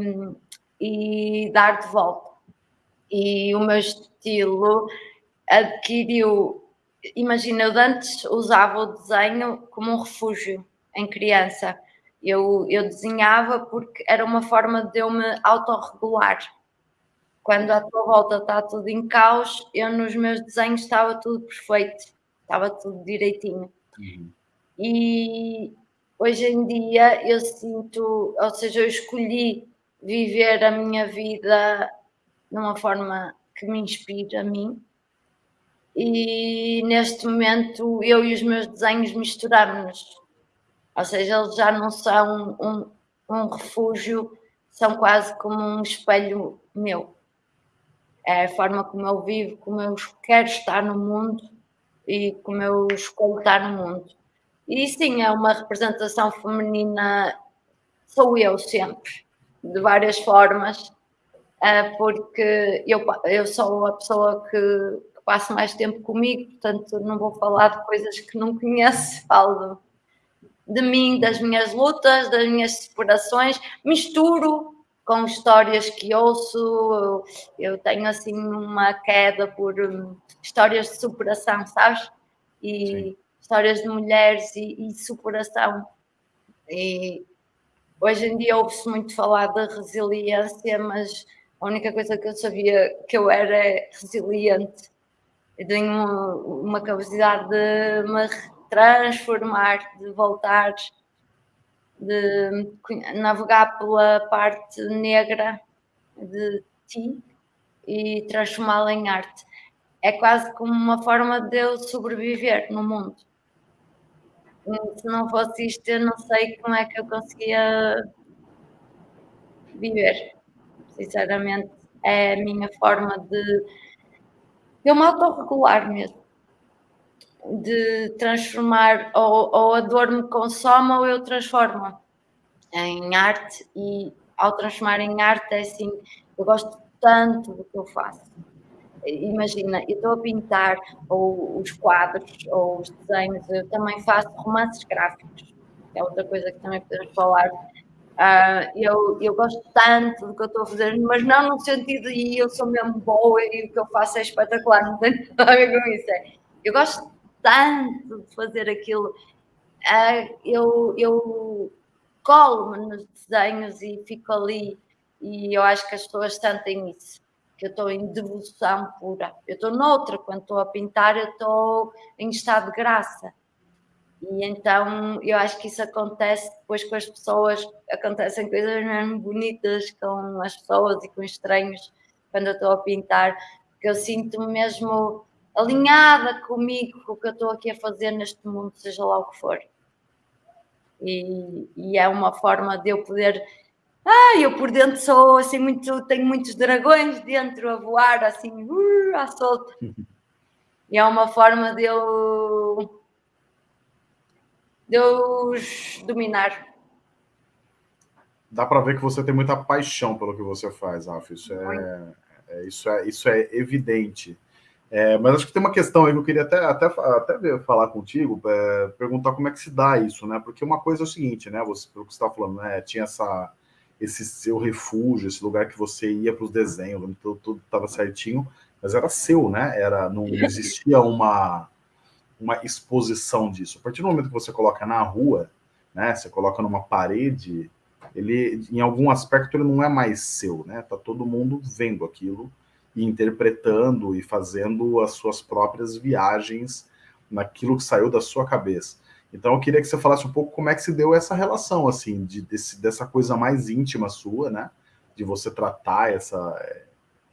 e dar de volta. E o meu estilo adquiriu imagina, eu antes usava o desenho como um refúgio em criança. Eu, eu desenhava porque era uma forma de eu me autorregular. Quando à tua volta está tudo em caos, eu nos meus desenhos estava tudo perfeito, estava tudo direitinho. Uhum. E hoje em dia eu sinto, ou seja, eu escolhi viver a minha vida de uma forma que me inspira a mim. E neste momento eu e os meus desenhos misturamos-nos. Ou seja, eles já não são um, um refúgio, são quase como um espelho meu. É a forma como eu vivo, como eu quero estar no mundo e como eu escolho estar no mundo. E sim, é uma representação feminina, sou eu sempre, de várias formas, é, porque eu, eu sou a pessoa que passo mais tempo comigo, portanto não vou falar de coisas que não conheço, falo de mim, das minhas lutas, das minhas separações, misturo com histórias que ouço, eu tenho assim uma queda por hum, histórias de superação, sabes? E Sim. histórias de mulheres e, e superação. E hoje em dia ouve-se muito falar da resiliência, mas a única coisa que eu sabia que eu era é resiliente. Tenho uma, uma capacidade de me transformar, de voltar, de navegar pela parte negra de ti e transformá-la em arte. É quase como uma forma de eu sobreviver no mundo. Se não fosse isto, eu não sei como é que eu conseguia viver. Sinceramente, é a minha forma de, eu me autorregular mesmo de transformar, ou, ou a dor me consome ou eu transformo em arte e ao transformar em arte é assim, eu gosto tanto do que eu faço. Imagina, eu estou a pintar ou os quadros ou os desenhos, eu também faço romances gráficos, é outra coisa que também podemos falar. Uh, eu, eu gosto tanto do que eu estou a fazer, mas não no sentido de eu sou mesmo boa e o que eu faço é espetacular, não tem nada a ver com isso. É, eu gosto tanto de fazer aquilo. Uh, eu, eu colo-me nos desenhos e fico ali e eu acho que as pessoas sentem isso, que eu estou em devoção pura. Eu estou noutra, quando estou a pintar, eu estou em estado de graça. E então eu acho que isso acontece depois com as pessoas, acontecem coisas mesmo bonitas com as pessoas e com estranhos quando eu estou a pintar, porque eu sinto-me mesmo alinhada comigo, com o que eu estou aqui a fazer neste mundo, seja lá o que for. E, e, é uma forma de eu poder. Ah, eu por dentro sou assim muito. Tenho muitos dragões dentro a voar assim, uh, à solta. E é uma forma de eu. De os dominar. Dá para ver que você tem muita paixão pelo que você faz, Rafa. Isso é, é, isso é, isso é evidente. É, mas acho que tem uma questão aí que eu queria até, até, até falar contigo, é, perguntar como é que se dá isso, né? Porque uma coisa é o seguinte, né? Você, pelo que você está falando, né? Tinha essa, esse seu refúgio, esse lugar que você ia para os desenhos, tudo, tudo estava certinho, mas era seu, né? Era, não existia uma, uma exposição disso. A partir do momento que você coloca na rua, né? Você coloca numa parede, ele, em algum aspecto, ele não é mais seu, né? Tá todo mundo vendo aquilo e interpretando e fazendo as suas próprias viagens naquilo que saiu da sua cabeça. Então eu queria que você falasse um pouco como é que se deu essa relação, assim, de, desse, dessa coisa mais íntima sua, né? De você tratar essa,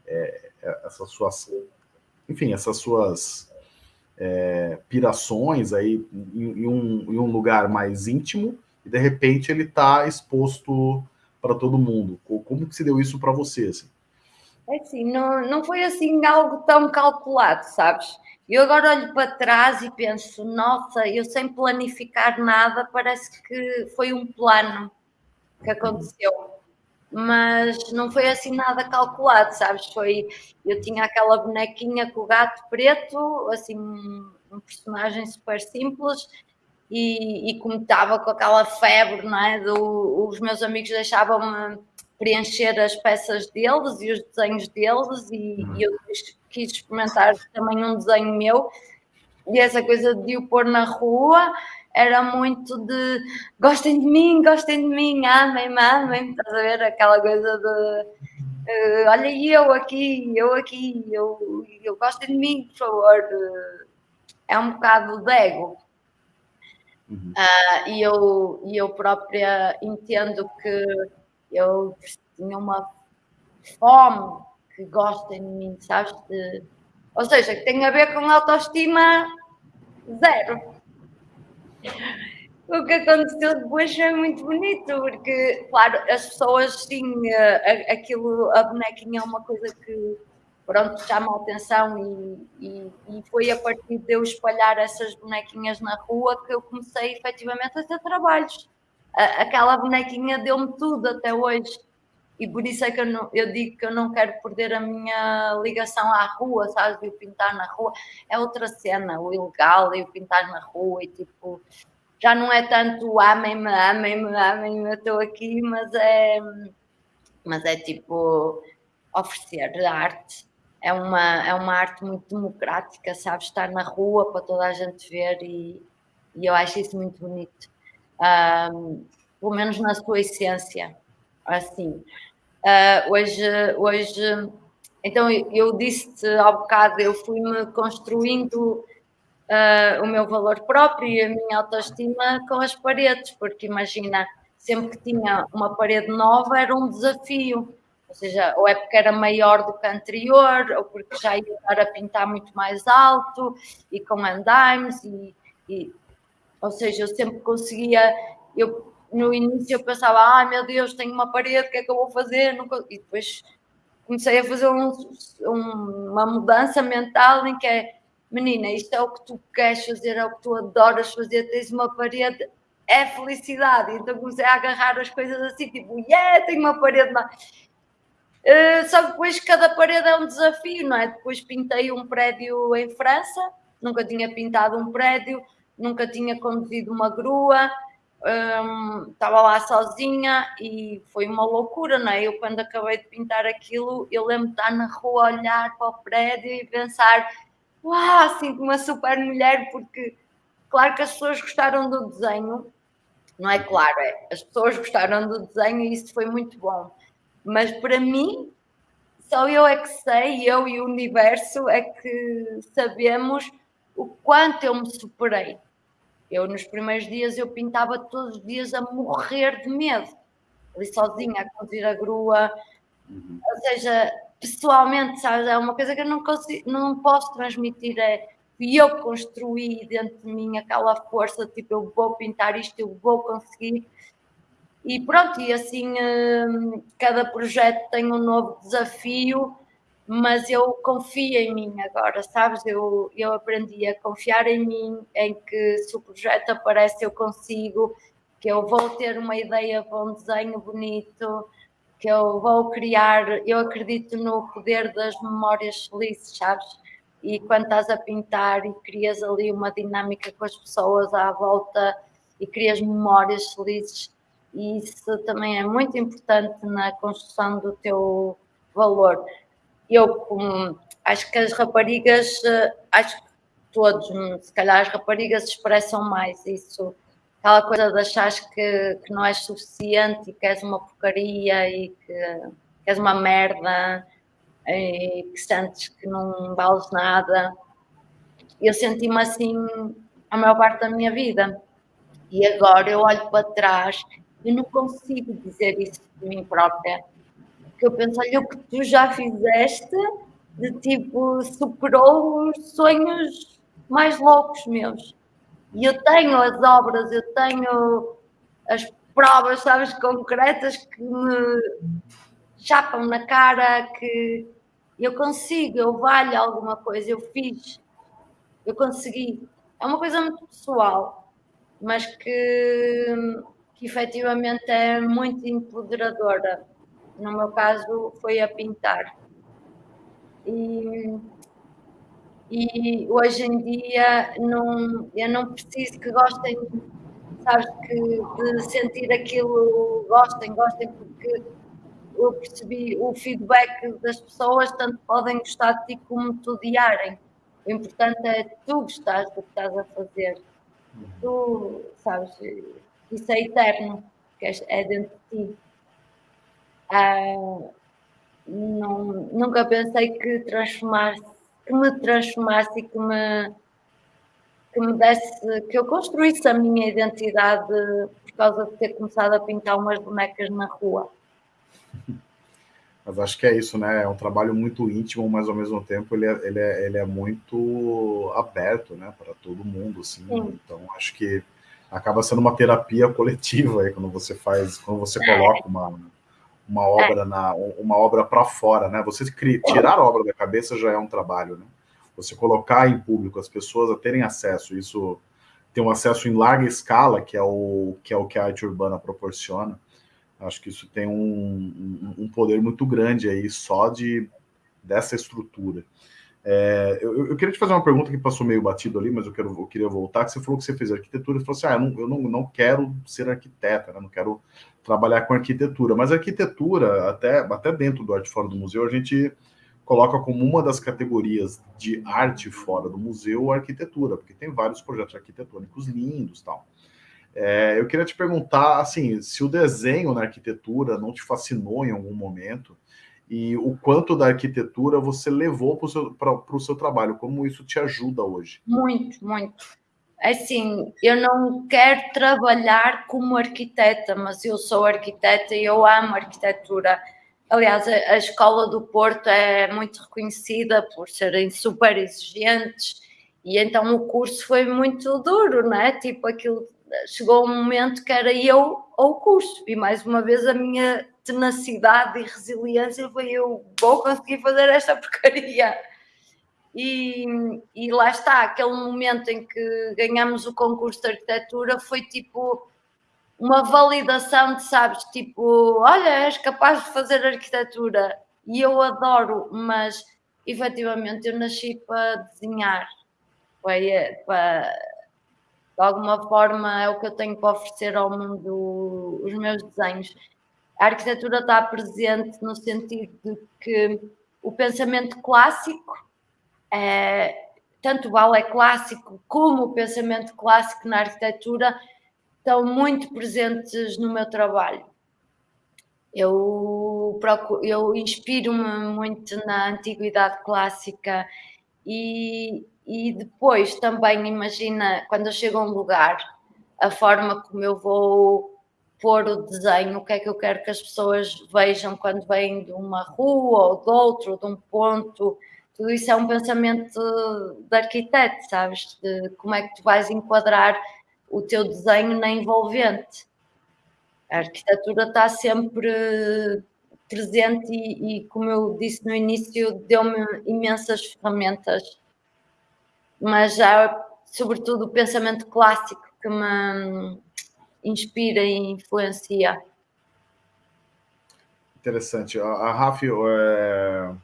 é, é, essas suas, enfim, essas suas é, pirações aí em, em, um, em um lugar mais íntimo e de repente ele está exposto para todo mundo. Como que se deu isso para você? Assim? É assim, não, não foi assim algo tão calculado, sabes? Eu agora olho para trás e penso, nossa, eu sem planificar nada, parece que foi um plano que aconteceu. Mas não foi assim nada calculado, sabes? Foi, eu tinha aquela bonequinha com o gato preto, assim, um personagem super simples, e, e como estava com aquela febre, não é? Do, os meus amigos deixavam-me preencher as peças deles e os desenhos deles e, uhum. e eu quis experimentar também um desenho meu E essa coisa de o pôr na rua era muito de gostem de mim, gostem de mim, amem-me, amem-me, estás a ver? Aquela coisa de uh, olha eu aqui, eu aqui, eu, eu gostem de mim, por favor. Uh, é um bocado de ego. Uhum. Uh, e, eu, e eu própria entendo que eu tinha uma fome que gostem de mim, sabes? De, ou seja, que tem a ver com autoestima zero. O que aconteceu depois foi muito bonito, porque, claro, as pessoas, sim, aquilo, a bonequinha é uma coisa que, pronto, chama a atenção e, e, e, foi a partir de eu espalhar essas bonequinhas na rua que eu comecei efetivamente a ter trabalhos. Aquela bonequinha deu-me tudo até hoje e por isso é que eu, não, eu, digo que eu não quero perder a minha ligação à rua, sabes? De pintar na rua é outra cena, o ilegal e o pintar na rua e tipo, já não é tanto amem-me, amem-me, amem-me, eu estou aqui, mas é, mas é tipo oferecer arte. É uma, é uma arte muito democrática, sabes? Estar na rua para toda a gente ver e, e eu acho isso muito bonito. Um, pelo menos na sua essência assim. Uh, hoje, hoje, então eu disse ao bocado, eu fui-me construindo uh, o meu valor próprio e a minha autoestima com as paredes, porque imagina, sempre que tinha uma parede nova era um desafio, ou seja, ou é porque era maior do que a anterior, ou porque já ia estar a pintar muito mais alto e com andaimes, e, e ou seja, eu sempre conseguia, eu no início eu pensava, ai ah, meu Deus, tenho uma parede, o que é que eu vou fazer? E depois comecei a fazer um, um, uma mudança mental em que é, menina, isto é o que tu queres fazer, é o que tu adoras fazer, tens uma parede, é felicidade. Então comecei a agarrar as coisas assim, tipo, yeah, tenho uma parede lá. Uh, só que depois cada parede é um desafio, não é? Depois pintei um prédio em França, nunca tinha pintado um prédio, nunca tinha conduzido uma grua, estava lá sozinha e foi uma loucura, não é? Eu, quando acabei de pintar aquilo, eu lembro de estar na rua, olhar para o prédio e pensar: uau, assim, uma super mulher, porque claro que as pessoas gostaram do desenho, não é claro, é, as pessoas gostaram do desenho e isso foi muito bom, mas para mim, só eu é que sei, eu e o universo é que sabemos o quanto eu me superei eu, nos primeiros dias, eu pintava todos os dias a morrer de medo. Ali sozinha, a conduzir a grua. Uhum. Ou seja, pessoalmente, sabes, é uma coisa que eu não, consigo, não posso transmitir. É, e eu construí dentro de mim aquela força, tipo, eu vou pintar isto, eu vou conseguir. E pronto, e assim, hum, cada projeto tem um novo desafio mas eu confio em mim agora, sabes? Eu, eu aprendi a confiar em mim, em que se o projeto aparece eu consigo, que eu vou ter uma ideia para um desenho bonito, que eu vou criar, eu acredito no poder das memórias felizes, sabes? E quando estás a pintar e crias ali uma dinâmica com as pessoas à volta e crias memórias felizes, e isso também é muito importante na construção do teu valor eu acho que as raparigas, eh, acho que todos, hum, se calhar as raparigas expressam mais isso, aquela coisa de achar que, que não és suficiente e que és uma porcaria e que, que és uma merda e que sentes que não vales nada. Eu senti-me assim a maior parte da minha vida. E agora eu olho para trás e não consigo dizer isso de mim própria que eu olha o que tu já fizeste, de tipo, superou os sonhos mais loucos meus. E eu tenho as obras, eu tenho as provas, sabes, concretas que me chapam na cara, que eu consigo, eu valho alguma coisa, eu fiz, eu consegui. É uma coisa muito pessoal, mas que, que efetivamente é muito empoderadora no meu caso foi a pintar. E, e hoje em dia não, eu não preciso que gostem, sabes, que, de sentir aquilo, gostem, gostem, porque eu percebi o feedback das pessoas, tanto podem gostar de ti como te odiarem. O importante é tu gostares do que estás a fazer. Tu, sabes, isso é eterno, que é dentro de ti. Ah, não, nunca pensei que transformasse, que me transformasse e que me, que me desse, que eu construísse a minha identidade por causa de ter começado a pintar umas bonecas na rua. Mas acho que é isso, né? É um trabalho muito íntimo, mas ao mesmo tempo ele é, ele é, ele é muito aberto, né? Para todo mundo, assim. Sim. Então acho que acaba sendo uma terapia coletiva aí quando você faz, quando você coloca uma, uma obra é. na uma obra para fora, né? Você tirar a obra da cabeça já é um trabalho, né? Você colocar em público as pessoas a terem acesso, isso tem um acesso em larga escala, que é o que é o que a arte urbana proporciona Acho que isso tem um, um poder muito grande aí só de dessa estrutura. É, eu, eu, queria te fazer uma pergunta que passou meio batido ali, mas eu, quero, eu queria voltar, que você falou que você fez arquitetura, e falou assim, ah, eu não, eu não, não quero ser arquiteta, né? não quero trabalhar com arquitetura, mas arquitetura, até, até dentro do Arte Fora do Museu, a gente coloca como uma das categorias de arte fora do museu a arquitetura, porque tem vários projetos arquitetônicos lindos tal. É, eu queria te perguntar, assim, se o desenho na arquitetura não te fascinou em algum momento e o quanto da arquitetura você levou para o seu, seu trabalho, como isso te ajuda hoje? Muito, muito. Assim, eu não quero trabalhar como arquiteta, mas eu sou arquiteta e eu amo arquitetura. Aliás, a, Escola do Porto é muito reconhecida por serem super exigentes e então o curso foi muito duro, né? Tipo, aquilo chegou um momento que era eu ou o curso, e mais uma vez a minha tenacidade e resiliência foi eu vou conseguir fazer esta porcaria. E, e lá está, aquele momento em que ganhamos o concurso de arquitetura foi tipo uma validação de, sabes, tipo, olha, és capaz de fazer arquitetura. E eu adoro, mas efetivamente eu nasci para desenhar, para, para de alguma forma é o que eu tenho para oferecer ao mundo, os meus desenhos. A arquitetura está presente no sentido de que o pensamento clássico, é, tanto o balé clássico como o pensamento clássico na arquitetura, estão muito presentes no meu trabalho. Eu, eu inspiro-me muito na antiguidade clássica e, e depois também imagina quando eu chego a um lugar, a forma como eu vou pôr o desenho, o que é que eu quero que as pessoas vejam quando vêm de uma rua ou de outro, ou de um ponto. Tudo isso é um pensamento de arquiteto, sabes? De como é que tu vais enquadrar o teu desenho na envolvente. A arquitetura está sempre presente e, e como eu disse no início, deu-me imensas ferramentas mas há sobretudo o pensamento clássico que me inspira e influencia. Interessante. A, a Rafi, é... a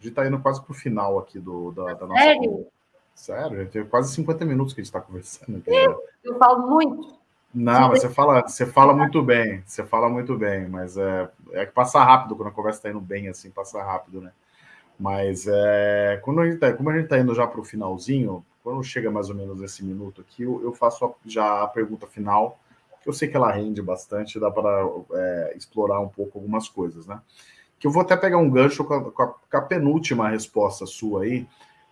gente está indo quase para o final aqui do, da, da nossa. Sério? Sério, gente, tem quase 50 minutos que a gente está conversando. Eu, eu falo muito. Não, mas você fala, você fala muito bem, você fala muito bem, mas é, é que passa rápido quando a conversa está indo bem, assim, passa rápido, né? Mas é, quando a gente tá, como a gente está indo já para o finalzinho, quando chega mais ou menos esse minuto aqui, eu, eu faço a, já a pergunta final, eu sei que ela rende bastante, dá para é, explorar um pouco algumas coisas, né? Que eu vou até pegar um gancho com a, com a, com a penúltima resposta sua aí,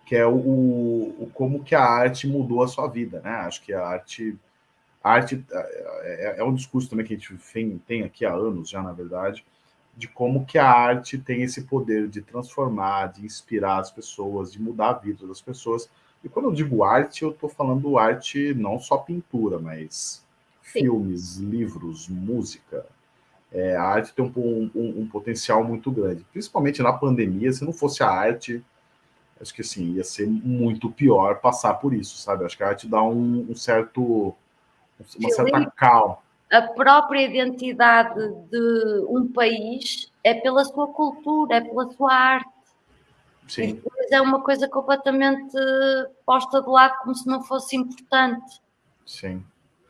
que é o, o, como que a arte mudou a sua vida, né? Acho que a arte, a arte é, é, é um discurso também que a gente tem, tem aqui há anos já, na verdade, de como que a arte tem esse poder de transformar, de inspirar as pessoas, de mudar a vida das pessoas. E quando eu digo arte, eu estou falando arte não só pintura, mas Sim. filmes, livros, música. É, a arte tem um, um, um, potencial muito grande, principalmente na pandemia. Se não fosse a arte, acho que assim ia ser muito pior passar por isso, sabe? Acho que a arte dá um, um certo, uma certa calma a própria identidade de um país é pela sua cultura, é pela sua arte. Sim. Depois é uma coisa completamente posta de lado como se não fosse importante. Sim.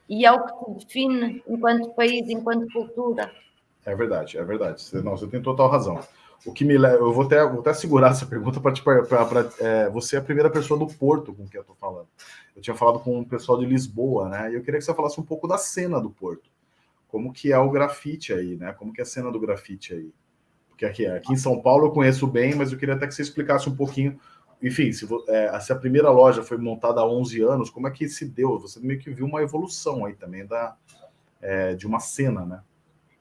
E é o que te define enquanto país, enquanto cultura. É verdade, é verdade. Não, você tem total razão. O que me leva, eu vou até, vou até segurar essa pergunta para é, você é a primeira pessoa do Porto com quem eu estou falando. Eu tinha falado com o pessoal de Lisboa, né? E eu queria que você falasse um pouco da cena do Porto. Como que é o grafite aí, né? Como que é a cena do grafite aí? Porque aqui, aqui em São Paulo eu conheço bem, mas eu queria até que você explicasse um pouquinho. Enfim, se, é, se a primeira loja foi montada há 11 anos, como é que se deu? Você meio que viu uma evolução aí também da, é, de uma cena, né?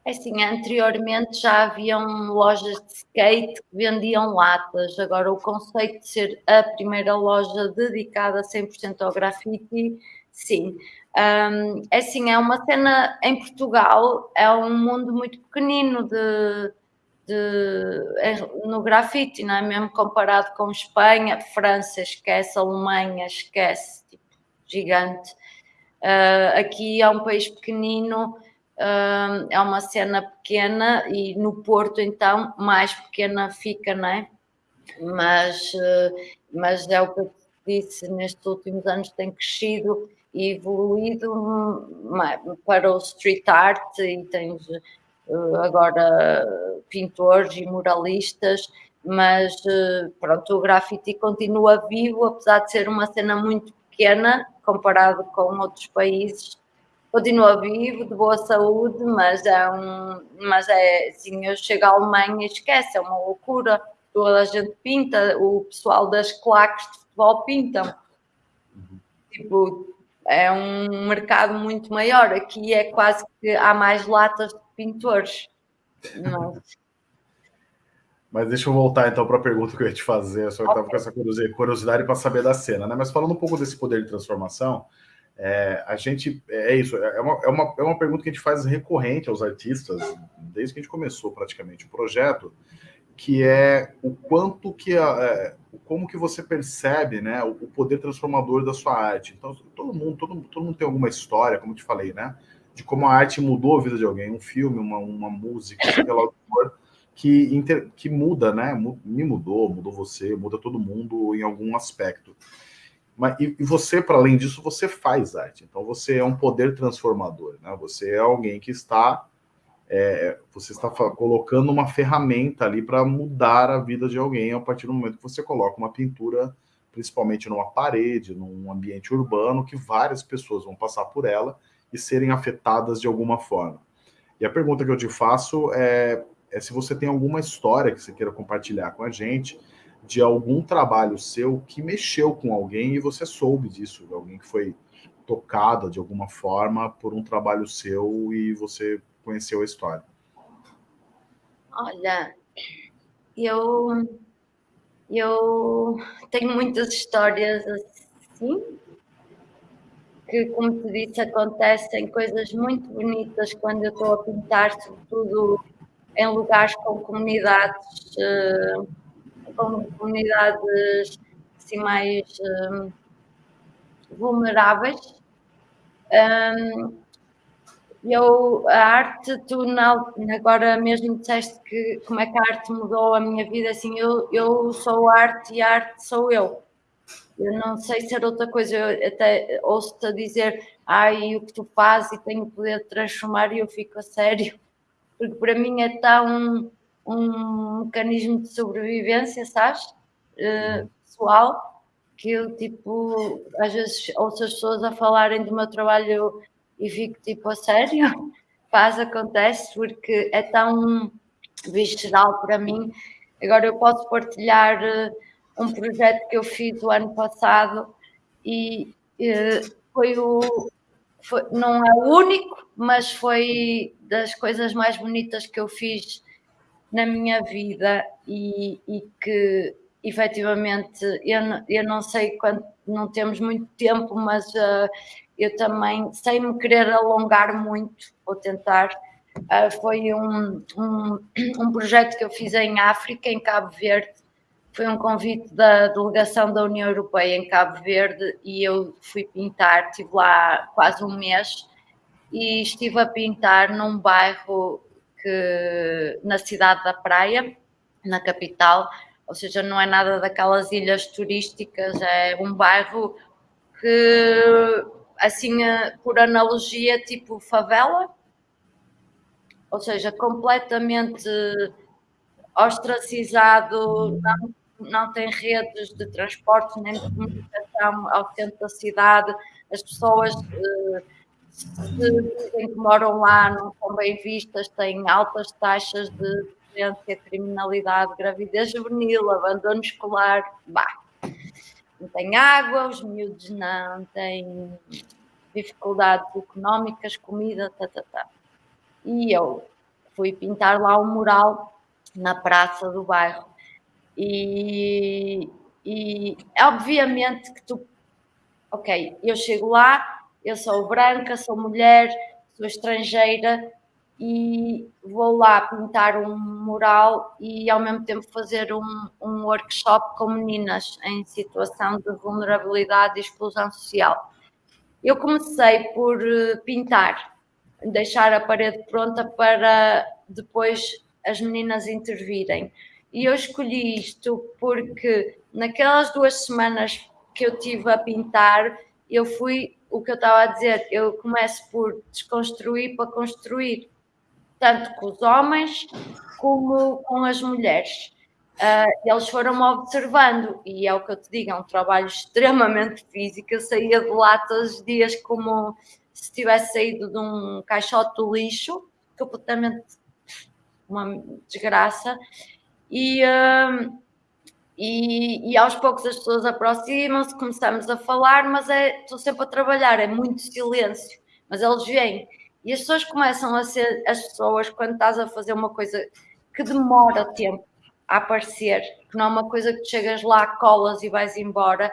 Assim, anteriormente já haviam lojas de skate que vendiam latas. Agora, o conceito de ser a primeira loja dedicada 100% ao grafite, sim. Um, é assim, é uma cena em Portugal, é um mundo muito pequenino de, de, no grafite, não é? Mesmo comparado com Espanha, França, esquece, Alemanha, esquece, tipo, gigante. Uh, aqui é um país pequenino é uma cena pequena e no Porto, então, mais pequena fica, não é? Mas, uh, mas é o que eu disse, nestes últimos anos tem crescido e evoluído para o street art e tens uh, agora pintores e muralistas, mas uh, pronto, o grafite continua vivo, apesar de ser uma cena muito pequena comparado com outros países continua vivo, de boa saúde, mas é um, mas é assim, eu chego à Alemanha e esquece, é uma loucura. Toda a gente pinta, o pessoal das claques de futebol pintam. Tipo, é um mercado muito maior. Aqui é quase que há mais latas de pintores. Mas... Mas deixa eu voltar então para a pergunta que eu ia te fazer. Eu só estava okay. com essa curiosidade para saber da cena, né? Mas falando um pouco desse poder de transformação, é, a gente é isso, é uma, é, uma, é uma pergunta que a gente faz recorrente aos artistas desde que a gente começou praticamente o projeto, que é o quanto que a, é, como que você percebe, né, o, o, poder transformador da sua arte. Então todo mundo, todo, todo mundo tem alguma história, como eu te falei, né, de como a arte mudou a vida de alguém, um filme, uma, uma música, que inter, que muda, né, me mudou, mudou você, muda todo mundo em algum aspecto. Mas, e, você, para além disso, você faz arte. Então, você é um poder transformador. Né? Você é alguém que está... É, você está colocando uma ferramenta ali para mudar a vida de alguém a partir do momento que você coloca uma pintura, principalmente numa parede, num ambiente urbano, que várias pessoas vão passar por ela e serem afetadas de alguma forma. E a pergunta que eu te faço é, é se você tem alguma história que você queira compartilhar com a gente, de algum trabalho seu que mexeu com alguém e você soube disso, alguém que foi tocada de alguma forma por um trabalho seu e você conheceu a história. Olha, eu eu tenho muitas histórias assim que, como te disse, acontecem coisas muito bonitas quando eu estou a pintar, sobretudo em lugares com comunidades uh, com comunidades assim, mais um, vulneráveis. Eu, a arte, tu agora mesmo disseste que como é que a arte mudou a minha vida, assim, eu, eu sou arte e a arte sou eu. Eu não sei ser outra coisa, eu até ouço-te a dizer, ai, o que tu fazes e tenho poder de transformar e eu fico a sério, porque para mim é tão um mecanismo de sobrevivência, sabes? Uh, pessoal, que eu, tipo, às vezes ouço as pessoas a falarem do meu trabalho e fico, tipo, a sério? Faz, acontece, porque é tão visceral para mim. Agora eu posso partilhar uh, um projeto que eu fiz o ano passado e uh, foi o. Foi, não é o único, mas foi das coisas mais bonitas que eu fiz na minha vida e, e que efetivamente eu, eu não sei quanto, não temos muito tempo, mas uh, eu também, sem me querer alongar muito, vou tentar. Uh, foi um, um, um projeto que eu fiz em África, em Cabo Verde. Foi um convite da delegação da União Europeia em Cabo Verde e eu fui pintar. Estive lá quase um mês e estive a pintar num bairro que na cidade da Praia, na capital, ou seja, não é nada daquelas ilhas turísticas, é um bairro que, assim, por analogia, tipo favela, ou seja, completamente ostracizado, não, não tem redes de transporte nem de comunicação ao centro da cidade, as pessoas dizem que moram lá não são bem vistas, têm altas taxas de violência, criminalidade, gravidez juvenil, abandono escolar, bah, não tem água, os miúdos não têm dificuldades económicas, comida, tá, tá, tá. E eu fui pintar lá um mural na praça do bairro. E, e obviamente que tu, ok, eu chego lá, eu sou branca, sou mulher, sou estrangeira e vou lá pintar um mural e ao mesmo tempo fazer um, um workshop com meninas em situação de vulnerabilidade e exclusão social. Eu comecei por eh, pintar, deixar a parede pronta para depois as meninas intervirem. E eu escolhi isto porque naquelas duas semanas que eu tive a pintar, eu fui o que eu estava a dizer, eu começo por desconstruir para construir, tanto com os homens como com as mulheres. Uh, eles foram-me observando, e é o que eu te digo, é um trabalho extremamente físico. Eu saía de lá todos os dias como se tivesse saído de um caixote do lixo, completamente uma desgraça. E, uh, e, e, aos poucos as pessoas aproximam-se, começamos a falar, mas é, estou sempre a trabalhar, é muito silêncio, mas eles vêm. E as pessoas começam a ser as pessoas quando estás a fazer uma coisa que demora tempo a aparecer, que não é uma coisa que chegas lá, colas e vais embora,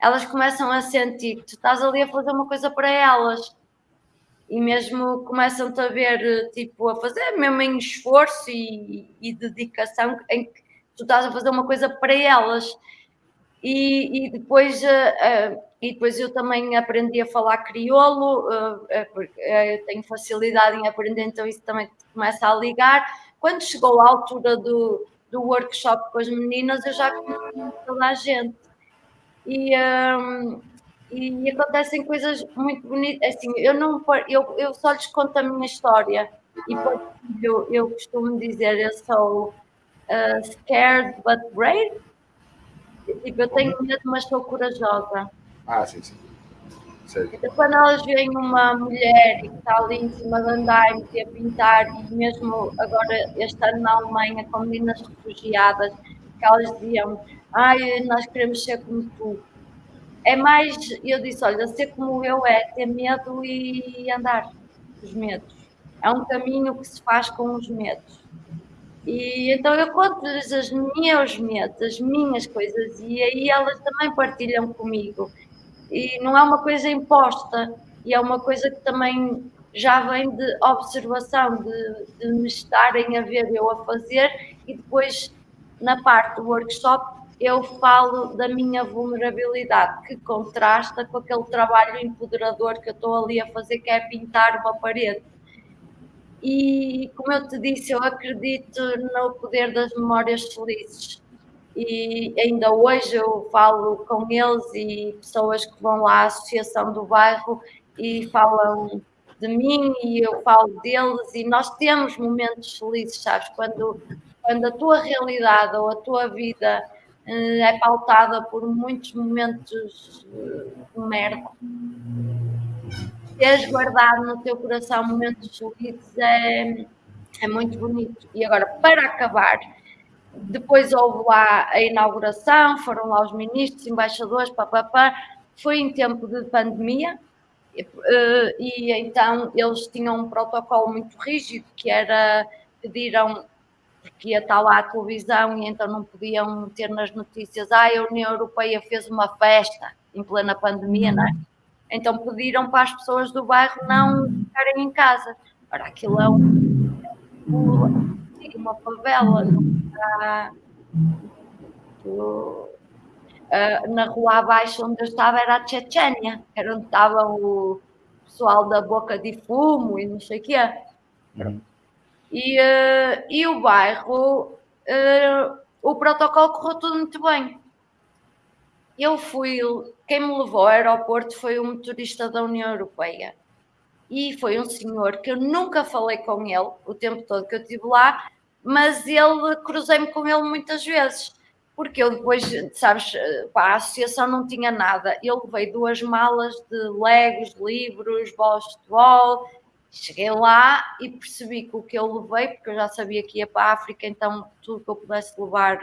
elas começam a sentir que tu estás ali a fazer uma coisa para elas e mesmo começam-te a ver, tipo, a fazer mesmo em esforço e, e, dedicação, em que tu estás a fazer uma coisa para elas. E, e depois, uh, e depois eu também aprendi a falar crioulo, uh, porque eu tenho facilidade em aprender, então isso também começa a ligar. Quando chegou a altura do, do workshop com as meninas, eu já conheci toda a gente. E, um, e acontecem coisas muito bonitas. Assim, eu, não, eu, eu só lhes conto a minha história. E eu, eu costumo dizer, eu sou uh, scared but brave. Tipo, eu tenho medo, mas sou corajosa. Ah, sim, sim. Então, quando elas veem uma mulher que está ali em cima de andaime a pintar, e mesmo agora este ano na Alemanha, com meninas refugiadas, que elas diziam, ai, nós queremos ser como tu é mais, eu disse, olha, ser como eu é ter medo e andar os medos. É um caminho que se faz com os medos. E então eu conto-lhes os meus medos, as minhas coisas, e aí elas também partilham comigo. E não é uma coisa imposta, e é uma coisa que também já vem de observação, de, de me estarem a ver eu a fazer, e depois na parte do workshop eu falo da minha vulnerabilidade, que contrasta com aquele trabalho empoderador que eu estou ali a fazer, que é pintar uma parede. E, como eu te disse, eu acredito no poder das memórias felizes. E ainda hoje eu falo com eles e pessoas que vão lá à associação do bairro e falam de mim e eu falo deles e nós temos momentos felizes, sabes? Quando, quando a tua realidade ou a tua vida é pautada por muitos momentos eh, de merda. Teres guardado no teu coração momentos felizes é, é muito bonito. E agora, para acabar, depois houve lá a inauguração, foram lá os ministros, embaixadores, papapá. Foi em tempo de pandemia, eh, e então eles tinham um protocolo muito rígido que era pediram porque ia estar lá a televisão e então não podiam ter nas notícias, ah, a União Europeia fez uma festa em plena pandemia, não é? Então pediram para as pessoas do bairro não ficarem em casa. Ora, aquilo é um, uma favela, não está, na rua abaixo onde eu estava era a Chechênia, era onde estava o pessoal da boca de fumo e não sei o quê. Uhum. E, uh, e o bairro, uh, o protocolo correu tudo muito bem. Eu fui, quem me levou ao aeroporto foi um motorista da União Europeia. e foi um senhor que eu nunca falei com ele o tempo todo que eu estive lá, mas ele cruzei-me com ele muitas vezes, porque eu depois, sabes, pá, a associação não tinha nada. Ele veio duas malas de legos, livros, bolas de futebol. Cheguei lá e percebi que o que eu levei, porque eu já sabia que ia para a África, então tudo que eu pudesse levar,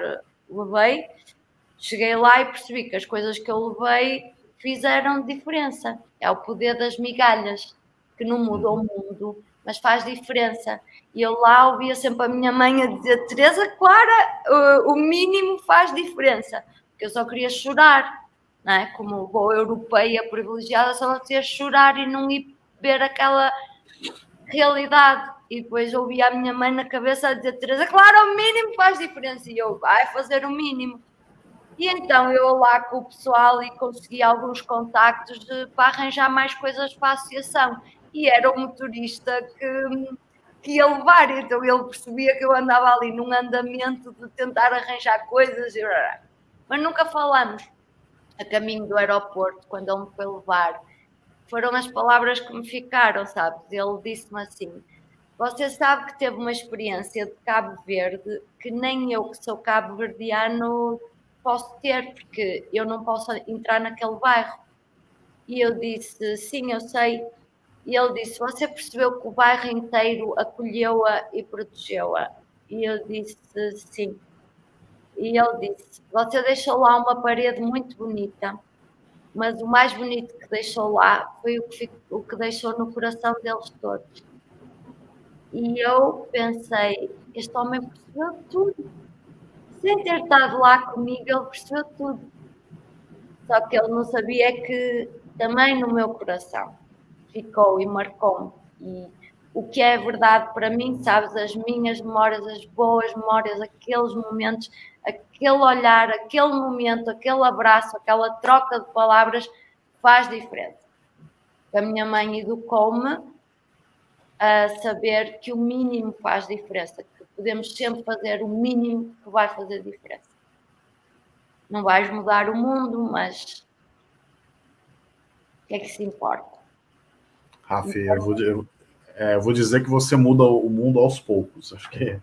levei. Cheguei lá e percebi que as coisas que eu levei fizeram diferença. É o poder das migalhas, que não muda o mundo, mas faz diferença. E eu lá ouvia sempre a minha mãe a dizer: Teresa Clara, o mínimo faz diferença. Porque eu só queria chorar, não é? Como boa europeia privilegiada, só queria chorar e não ir ver aquela realidade. E depois ouvia a minha mãe na cabeça a dizer: Teresa Clara, o mínimo faz diferença. E eu, vai fazer o mínimo. E então eu lá com o pessoal e consegui alguns contactos de, para arranjar mais coisas para a associação. E era o motorista que, que ia levar, então ele percebia que eu andava ali num andamento de tentar arranjar coisas, mas nunca falamos. A caminho do aeroporto, quando ele me foi levar, foram as palavras que me ficaram, sabes? Ele disse-me assim: Você sabe que teve uma experiência de Cabo Verde que nem eu, que sou cabo-verdiano, posso ter, porque eu não posso entrar naquele bairro. E eu disse, sim, eu sei. E ele disse, você percebeu que o bairro inteiro acolheu-a e protegeu-a? E eu disse, sim. E ele disse, você deixou lá uma parede muito bonita, mas o mais bonito que deixou lá foi o que, o que deixou no coração deles todos. E eu pensei, este homem percebeu tudo sem ter estado lá comigo, ele percebeu tudo. Só que ele não sabia que também no meu coração ficou e marcou-me. E o que é verdade para mim, sabes, as minhas memórias, as boas memórias, aqueles momentos, aquele olhar, aquele momento, aquele abraço, aquela troca de palavras faz diferença. A minha mãe educou-me a saber que o mínimo faz diferença, podemos sempre fazer o mínimo que vai fazer diferença. Não vais mudar o mundo, mas o que é que se importa? Rafi, eu vou, eu, é, eu vou dizer que você muda o mundo aos poucos. Acho que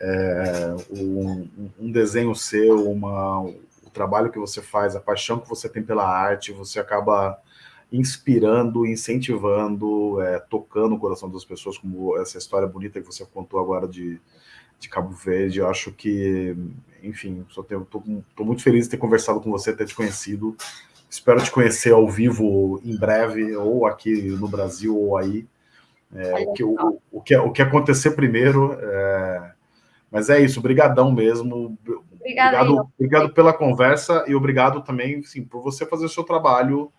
é, um, um, desenho seu, uma, o trabalho que você faz, a paixão que você tem pela arte, você acaba inspirando, incentivando, é, tocando o coração das pessoas, como essa história bonita que você contou agora de, de Cabo Verde. Eu acho que, enfim, estou muito feliz de ter conversado com você, ter te conhecido. Espero te conhecer ao vivo em breve, ou aqui no Brasil, ou aí. É, o, que, o, o, que, o que acontecer primeiro. É... Mas é isso, obrigadão mesmo. Obrigado, obrigado pela conversa e obrigado também sim, por você fazer o seu trabalho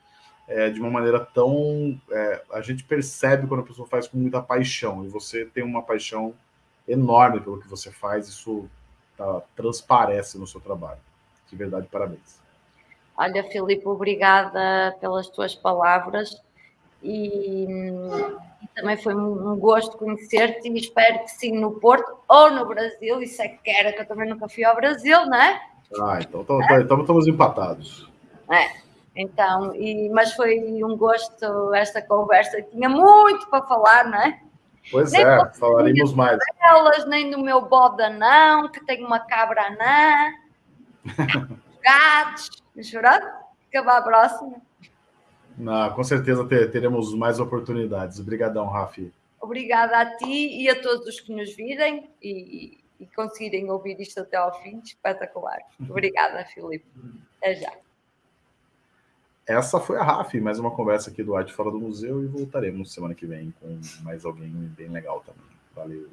é, de uma maneira tão. É, a gente percebe quando a pessoa faz com muita paixão, e você tem uma paixão enorme pelo que você faz, isso tá, transparece no seu trabalho. De verdade, parabéns. Olha, Filipe, obrigada pelas tuas palavras e, e também foi um gosto conhecer-te e espero que sim no Porto ou no Brasil, isso é que era, que eu também nunca fui ao Brasil, não é? Ah, então, então, é? então estamos empatados. É, então, e, mas foi um gosto esta conversa, tinha muito para falar, não é? Pois nem é, falaremos mais. Elas, nem do meu boda não, que tem uma cabra anã, gatos, chorando, acabar a próxima. Com certeza teremos mais oportunidades. Obrigadão, Rafi. Obrigada a ti e a todos os que nos virem e, e conseguirem ouvir isto até ao fim. Espetacular. Obrigada, Filipe. Até já. Essa foi a Rafi, mais uma conversa aqui do Arte Fora do Museu e voltaremos semana que vem com mais alguém bem legal também. Valeu!